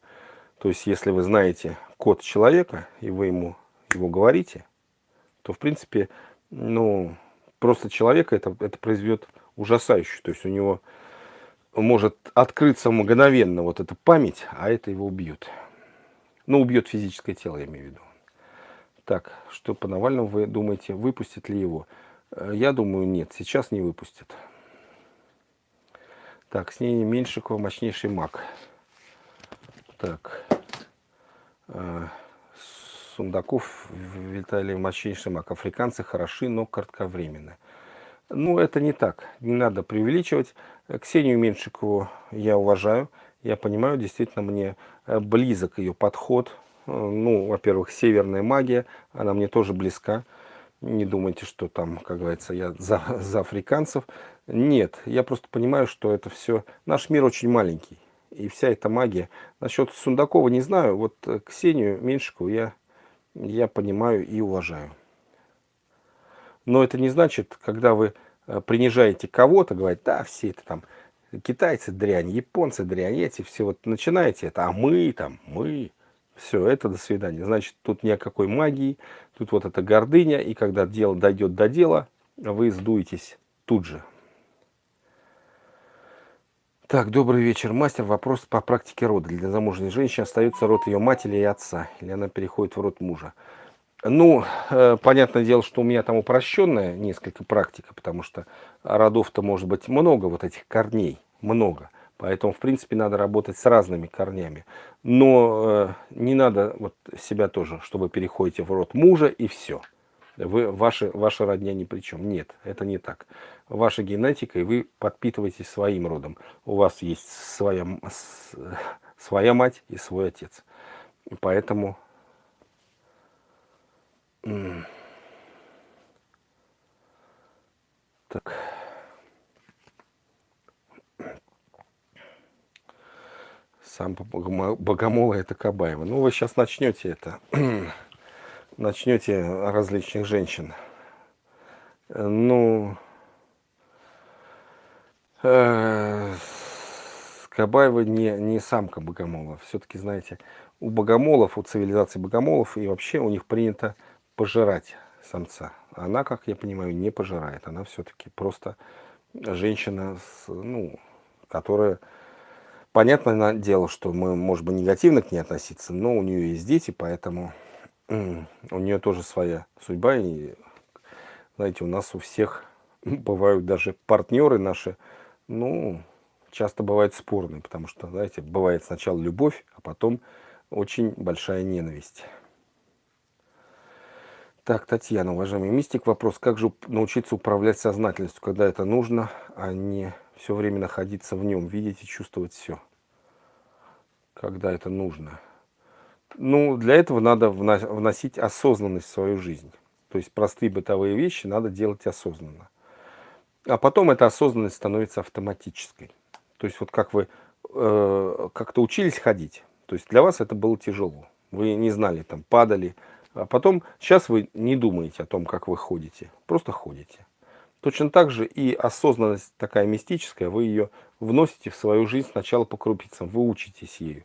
То есть, если вы знаете код человека, и вы ему его говорите, то, в принципе, ну, просто человека это, это произведет ужасающе. То есть, у него может открыться мгновенно вот эта память, а это его убьет. Ну, убьет физическое тело, я имею в виду. Так, что по Навальному вы думаете, выпустят ли его? Э, я думаю, нет, сейчас не выпустят. Так, с ней Меньшикова мощнейший маг. Так. Сундаков Виталий мощнейший маг. Африканцы хороши, но кратковременно. Ну, это не так. Не надо преувеличивать. Ксению Меньшикову я уважаю. Я понимаю, действительно, мне э, близок ее подход. Э, ну, во-первых, северная магия, она мне тоже близка. Не думайте, что там, как говорится, я за, за африканцев. Нет, я просто понимаю, что это все... Наш мир очень маленький. И вся эта магия... Насчет Сундакова не знаю. Вот э, Ксению Меньшикову я, я понимаю и уважаю. Но это не значит, когда вы э, принижаете кого-то, говорите, да, все это там китайцы дрянь, японцы дрянь, эти все вот начинаете это, а мы там, мы, все, это до свидания. Значит, тут ни о какой магии, тут вот эта гордыня, и когда дело дойдет до дела, вы сдуетесь тут же. Так, добрый вечер, мастер. Вопрос по практике рода. Для замужней женщины остается род ее матери и отца, или она переходит в род мужа? Ну, э, понятное дело, что у меня там упрощенная несколько практика, потому что родов-то может быть много, вот этих корней, много. Поэтому, в принципе, надо работать с разными корнями. Но э, не надо вот себя тоже, чтобы переходите в род мужа и все вы, ваши, ваша родня ни при чем. Нет, это не так. Ваша генетика, и вы подпитываетесь своим родом. У вас есть своя, своя мать и свой отец. Поэтому... Так. Сам Богомола это Кабаева. Ну, вы сейчас начнете это начнете различных женщин. Ну, э, Кабаева не, не самка богомола. Все-таки, знаете, у богомолов, у цивилизации богомолов и вообще у них принято пожирать самца. Она, как я понимаю, не пожирает. Она все-таки просто женщина, с, ну, которая... Понятное дело, что мы, может быть, негативно к ней относиться, но у нее есть дети, поэтому у нее тоже своя судьба. И, знаете, у нас у всех бывают даже партнеры наши, ну, часто бывают спорные, потому что, знаете, бывает сначала любовь, а потом очень большая ненависть. Так, Татьяна, уважаемый мистик, вопрос, как же научиться управлять сознательностью, когда это нужно, а не все время находиться в нем, видеть и чувствовать все, когда это нужно. Ну, для этого надо вносить осознанность в свою жизнь. То есть простые бытовые вещи надо делать осознанно. А потом эта осознанность становится автоматической. То есть вот как вы э, как-то учились ходить, то есть для вас это было тяжело. Вы не знали, там падали. А потом, сейчас вы не думаете о том, как вы ходите, просто ходите. Точно так же и осознанность такая мистическая, вы ее вносите в свою жизнь сначала по крупицам, вы учитесь ею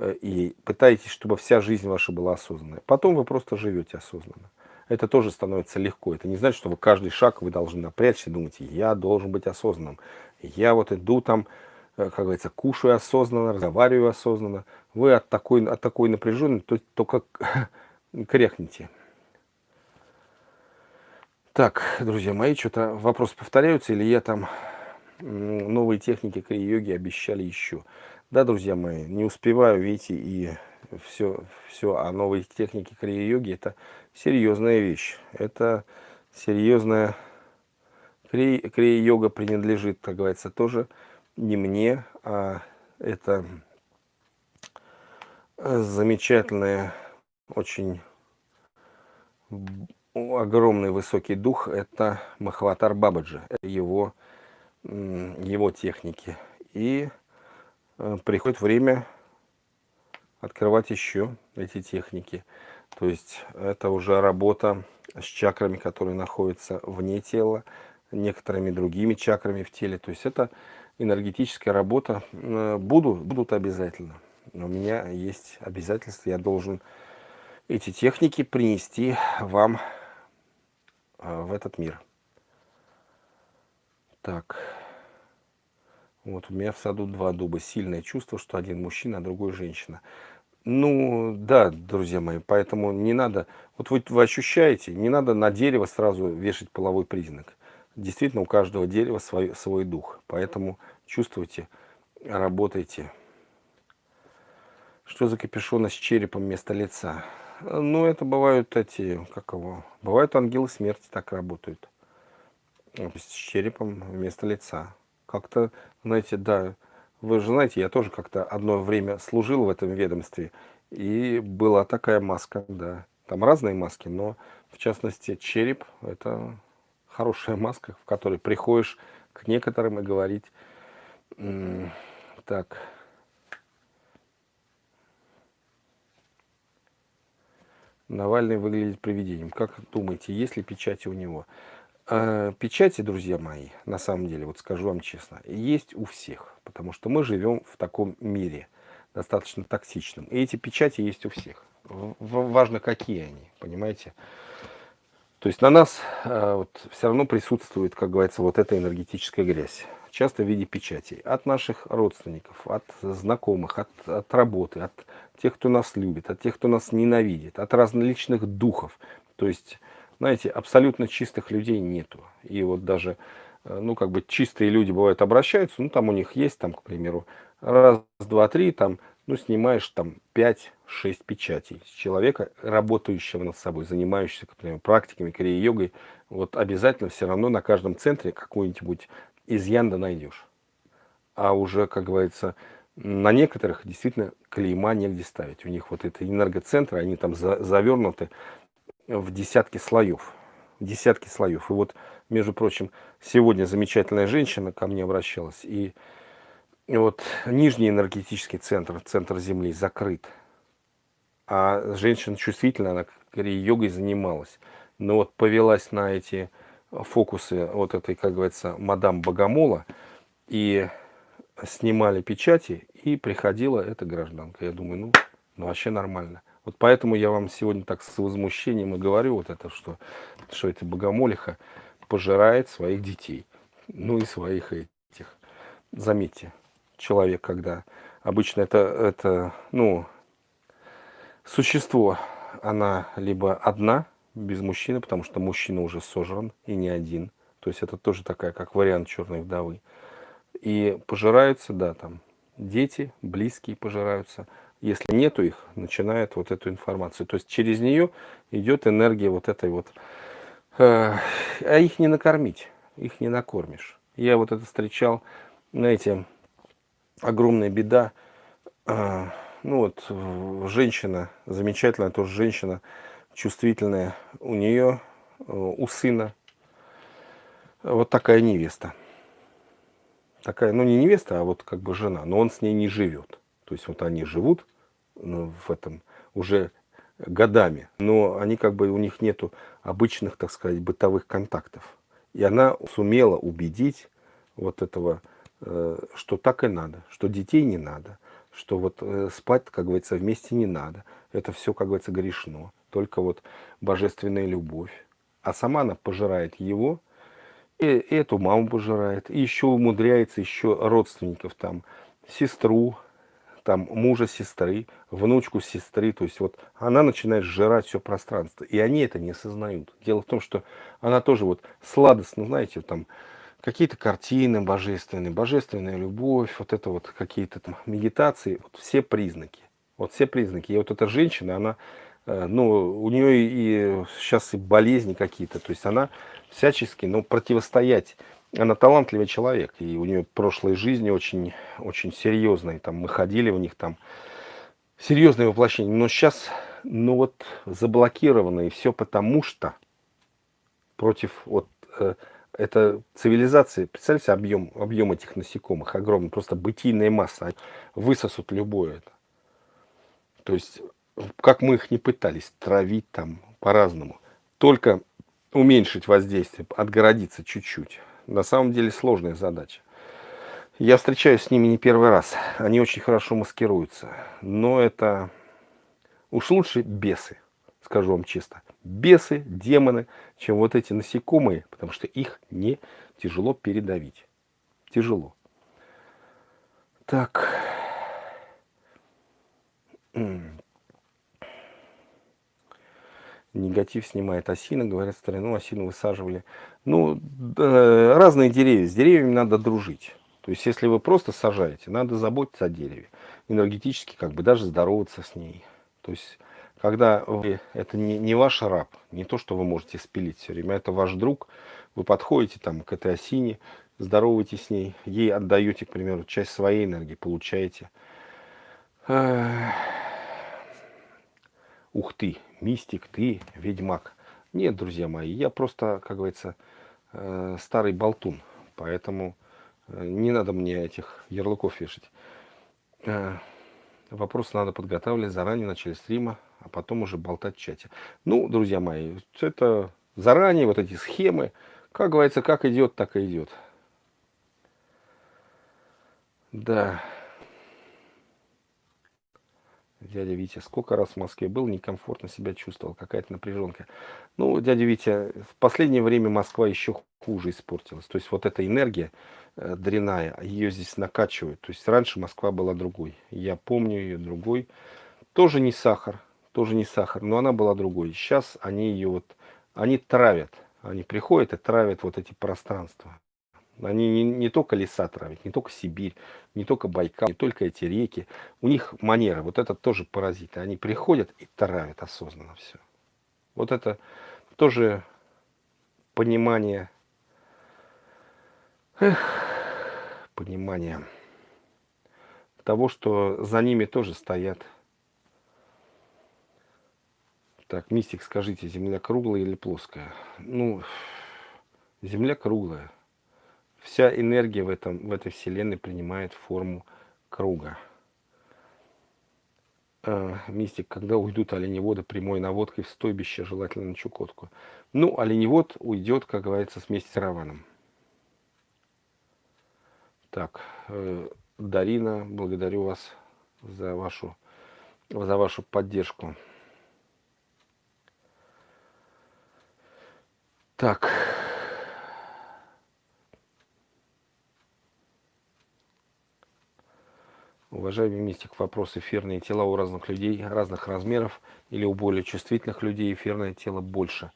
и пытаетесь, чтобы вся жизнь ваша была осознанная. Потом вы просто живете осознанно это тоже становится легко. Это не значит, что вы каждый шаг вы должны напрячься и думать, я должен быть осознанным. Я вот иду там, э, как говорится, кушаю осознанно, разговариваю осознанно. Вы от такой, от такой напряженности то, только крякните. Так, друзья мои, что-то вопросы повторяются, или я там новые техники крия-йоги обещали еще. Да, друзья мои, не успеваю, видите, и все, все о новой технике крия-йоги, это серьезная вещь. Это серьезная... Крия-йога принадлежит, как говорится, тоже не мне, а это замечательная, очень огромный высокий дух, это Махаватар Бабаджи, его, его техники. И приходит время открывать еще эти техники. То есть это уже работа с чакрами, которые находятся вне тела, некоторыми другими чакрами в теле. То есть это энергетическая работа. Э, буду, будут обязательно. У меня есть обязательства, я должен эти техники принести вам э, в этот мир. Так. Вот у меня в саду два дуба. Сильное чувство, что один мужчина, а другой женщина. Ну, да, друзья мои, поэтому не надо, вот вы, вы ощущаете, не надо на дерево сразу вешать половой признак. Действительно, у каждого дерева свой, свой дух, поэтому чувствуйте, работайте. Что за капюшон с черепом вместо лица? Ну, это бывают эти, как его, бывают ангелы смерти так работают. С черепом вместо лица. Как-то, знаете, да, вы же знаете, я тоже как-то одно время служил в этом ведомстве, и была такая маска, да. Там разные маски, но в частности череп – это хорошая маска, в которой приходишь к некоторым и говорить, так, Навальный выглядит привидением. Как думаете, есть ли печати у него? Э, печати, друзья мои, на самом деле, вот скажу вам честно, есть у всех, потому что мы живем в таком мире, достаточно токсичном. И эти печати есть у всех. Важно, какие они, понимаете? То есть на нас э, вот, все равно присутствует, как говорится, вот эта энергетическая грязь. Часто в виде печатей. От наших родственников, от знакомых, от, от работы, от тех, кто нас любит, от тех, кто нас ненавидит, от различных духов. То есть знаете, абсолютно чистых людей нету. И вот даже, э, ну, как бы чистые люди бывают обращаются, ну, там у них есть, там, к примеру, раз, два, три, там, ну, снимаешь там 5-6 печатей с человека, работающего над собой, занимающегося, к примеру, практиками, крия-йогой, вот обязательно все равно на каждом центре какой-нибудь изъян да найдешь. А уже, как говорится, на некоторых действительно клейма негде ставить. У них вот это энергоцентры, они там за, завернуты в десятки слоев. Десятки слоев. И вот, между прочим, сегодня замечательная женщина ко мне обращалась. И, вот нижний энергетический центр, центр Земли, закрыт. А женщина чувствительная, она йогой занималась. Но вот повелась на эти фокусы вот этой, как говорится, мадам Богомола. И снимали печати, и приходила эта гражданка. Я думаю, ну, ну вообще нормально. Вот поэтому я вам сегодня так с возмущением и говорю вот это, что, что эта богомолиха пожирает своих детей. Ну и своих этих. Заметьте, человек, когда обычно это, это ну, существо, она либо одна, без мужчины, потому что мужчина уже сожран и не один. То есть это тоже такая, как вариант черной вдовы. И пожираются, да, там дети, близкие пожираются. Если нету их, начинает вот эту информацию. То есть через нее идет энергия вот этой вот. Э, а их не накормить, их не накормишь. Я вот это встречал, знаете, огромная беда. Э, ну вот, женщина, замечательная тоже женщина, чувствительная, у нее, э, у сына, вот такая невеста. Такая, ну не невеста, а вот как бы жена, но он с ней не живет. То есть вот они живут ну, в этом уже годами, но они как бы, у них нету обычных, так сказать, бытовых контактов. И она сумела убедить вот этого, э, что так и надо, что детей не надо, что вот э, спать, как говорится, вместе не надо. Это все, как говорится, грешно. Только вот божественная любовь. А сама она пожирает его, и, и эту маму пожирает, и еще умудряется еще родственников там, сестру, там мужа сестры, внучку сестры, то есть вот она начинает сжирать все пространство, и они это не осознают. Дело в том, что она тоже вот сладостно, знаете, там какие-то картины божественные, божественная любовь, вот это вот какие-то там медитации, вот все признаки, вот все признаки. И вот эта женщина, она, э, ну, у нее и сейчас и болезни какие-то, то есть она всячески, ну, противостоять она талантливый человек, и у нее прошлой жизни очень, очень серьезные, там мы ходили в них, там серьезные воплощения, но сейчас, ну вот, заблокировано, и все потому что против вот э, это цивилизации, представляете, объем, объем этих насекомых огромный, просто бытийная масса, высосут любое это. То есть, как мы их не пытались травить там по-разному, только уменьшить воздействие, отгородиться чуть-чуть на самом деле сложная задача. Я встречаюсь с ними не первый раз. Они очень хорошо маскируются. Но это уж лучше бесы, скажу вам честно. Бесы, демоны, чем вот эти насекомые, потому что их не тяжело передавить. Тяжело. Так. негатив снимает осина, говорят, старину осину высаживали. Ну, разные деревья, с деревьями надо дружить. То есть, если вы просто сажаете, надо заботиться о дереве. Энергетически, как бы, даже здороваться с ней. То есть, когда вы, это не, не ваш раб, не то, что вы можете спилить все время, это ваш друг, вы подходите там к этой осине, здороваетесь с ней, ей отдаете, к примеру, часть своей энергии, получаете. Ух ты, мистик, ты ведьмак. Нет, друзья мои, я просто, как говорится, э, старый болтун. Поэтому э, не надо мне этих ярлыков вешать. Э, Вопросы надо подготавливать заранее в начале стрима, а потом уже болтать в чате. Ну, друзья мои, это заранее, вот эти схемы, как говорится, как идет, так и идет. Да. Дядя Витя, сколько раз в Москве был, некомфортно себя чувствовал, какая-то напряженка. Ну, дядя Витя, в последнее время Москва еще хуже испортилась. То есть вот эта энергия э, дрянная, ее здесь накачивают. То есть раньше Москва была другой. Я помню ее другой. Тоже не сахар, тоже не сахар, но она была другой. Сейчас они ее вот, они травят. Они приходят и травят вот эти пространства. Они не, не только леса травят, не только Сибирь, не только Байкал, не только эти реки. У них манера, вот это тоже паразиты. Они приходят и травят осознанно все. Вот это тоже понимание, эх, понимание того, что за ними тоже стоят. Так, мистик, скажите, Земля круглая или плоская? Ну, Земля круглая вся энергия в, этом, в этой вселенной принимает форму круга. Э, мистик, когда уйдут оленеводы прямой наводкой в стойбище, желательно на Чукотку. Ну, оленевод уйдет, как говорится, вместе с караваном. Так, э, Дарина, благодарю вас за вашу, за вашу поддержку. Так. Уважаемый мистик, вопрос эфирные тела у разных людей, разных размеров или у более чувствительных людей эфирное тело больше.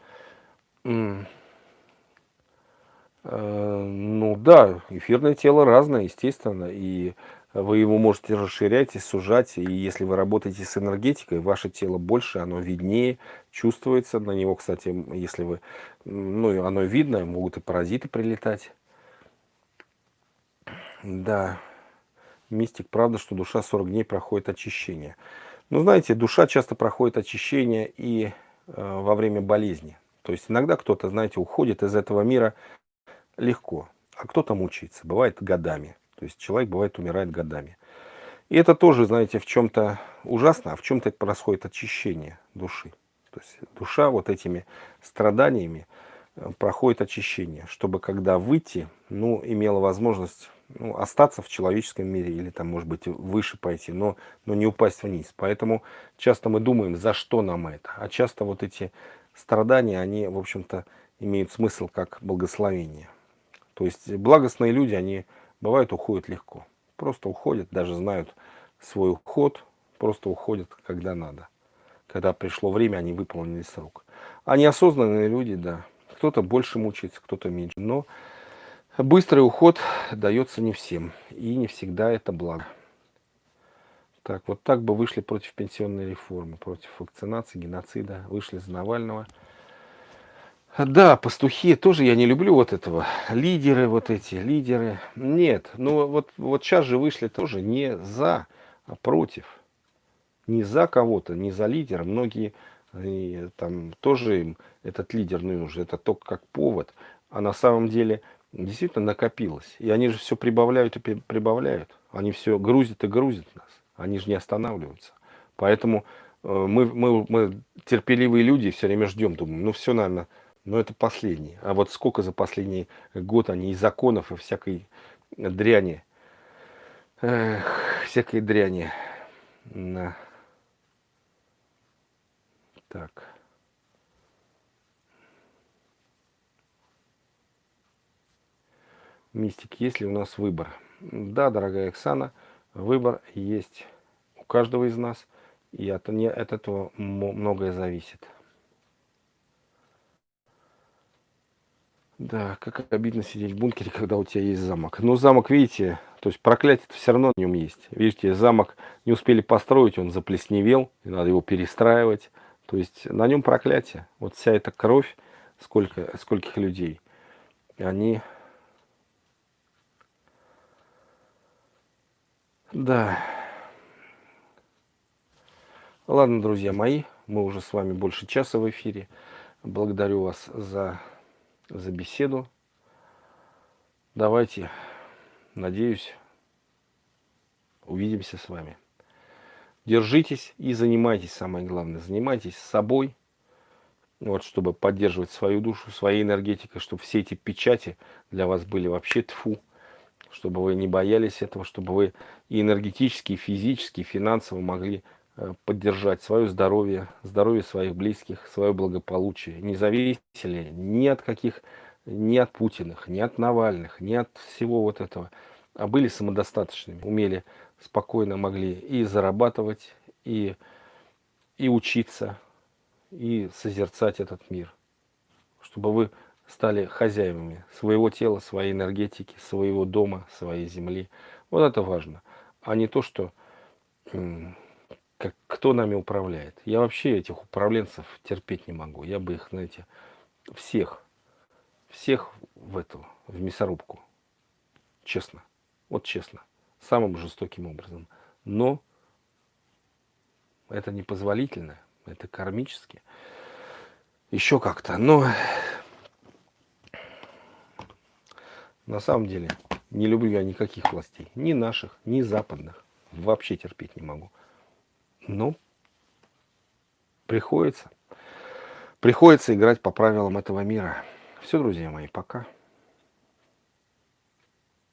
Э, ну да, эфирное тело разное, естественно, и вы его можете расширять и сужать, и если вы работаете с энергетикой, ваше тело больше, оно виднее, чувствуется на него, кстати, если вы, ну, оно видно, могут и паразиты прилетать. Да, мистик, правда, что душа 40 дней проходит очищение. Ну, знаете, душа часто проходит очищение и э, во время болезни. То есть иногда кто-то, знаете, уходит из этого мира легко, а кто-то мучается, бывает годами. То есть человек бывает умирает годами. И это тоже, знаете, в чем-то ужасно, а в чем-то происходит очищение души. То есть душа вот этими страданиями э, проходит очищение, чтобы когда выйти, ну, имела возможность ну, остаться в человеческом мире или там, может быть, выше пойти, но, но не упасть вниз. Поэтому часто мы думаем, за что нам это. А часто вот эти страдания, они, в общем-то, имеют смысл как благословение. То есть благостные люди, они бывают уходят легко. Просто уходят, даже знают свой уход, просто уходят, когда надо. Когда пришло время, они выполнили срок. А неосознанные люди, да, кто-то больше мучается, кто-то меньше. Но Быстрый уход дается не всем, и не всегда это благо. Так, вот так бы вышли против пенсионной реформы, против вакцинации, геноцида, вышли за Навального. Да, пастухи тоже я не люблю вот этого. Лидеры вот эти, лидеры. Нет, ну вот, вот сейчас же вышли тоже не за, а против. Не за кого-то, не за лидера. Многие и, там тоже им этот лидер нужен, это только как повод. А на самом деле действительно накопилось. И они же все прибавляют и прибавляют. Они все грузят и грузят нас. Они же не останавливаются. Поэтому э, мы, мы, мы терпеливые люди все время ждем, думаем, ну все, наверное, но это последний. А вот сколько за последний год они и законов, и всякой дряни, эх, всякой дряни. Так. Мистик, есть ли у нас выбор? Да, дорогая Оксана, выбор есть у каждого из нас, и от, не, от этого многое зависит. Да, как обидно сидеть в бункере, когда у тебя есть замок. Но замок, видите, то есть проклятие все равно на нем есть. Видите, замок не успели построить, он заплесневел, и надо его перестраивать. То есть на нем проклятие. Вот вся эта кровь, сколько, скольких людей, они Да. Ладно, друзья мои, мы уже с вами больше часа в эфире. Благодарю вас за, за беседу. Давайте, надеюсь, увидимся с вами. Держитесь и занимайтесь, самое главное, занимайтесь собой, вот, чтобы поддерживать свою душу, своей энергетикой, чтобы все эти печати для вас были вообще тфу чтобы вы не боялись этого, чтобы вы и энергетически, и физически, и финансово могли э, поддержать свое здоровье, здоровье своих близких, свое благополучие. Не зависели ни от каких, ни от Путиных, ни от Навальных, ни от всего вот этого. А были самодостаточными, умели спокойно могли и зарабатывать, и, и учиться, и созерцать этот мир. Чтобы вы стали хозяевами своего тела, своей энергетики, своего дома, своей земли. Вот это важно. А не то, что как, кто нами управляет. Я вообще этих управленцев терпеть не могу. Я бы их, знаете, всех, всех в эту, в мясорубку. Честно. Вот честно. Самым жестоким образом. Но это непозволительно. Это кармически. Еще как-то. Но На самом деле, не люблю я никаких властей. Ни наших, ни западных. Вообще терпеть не могу. Но приходится. Приходится играть по правилам этого мира. Все, друзья мои, пока.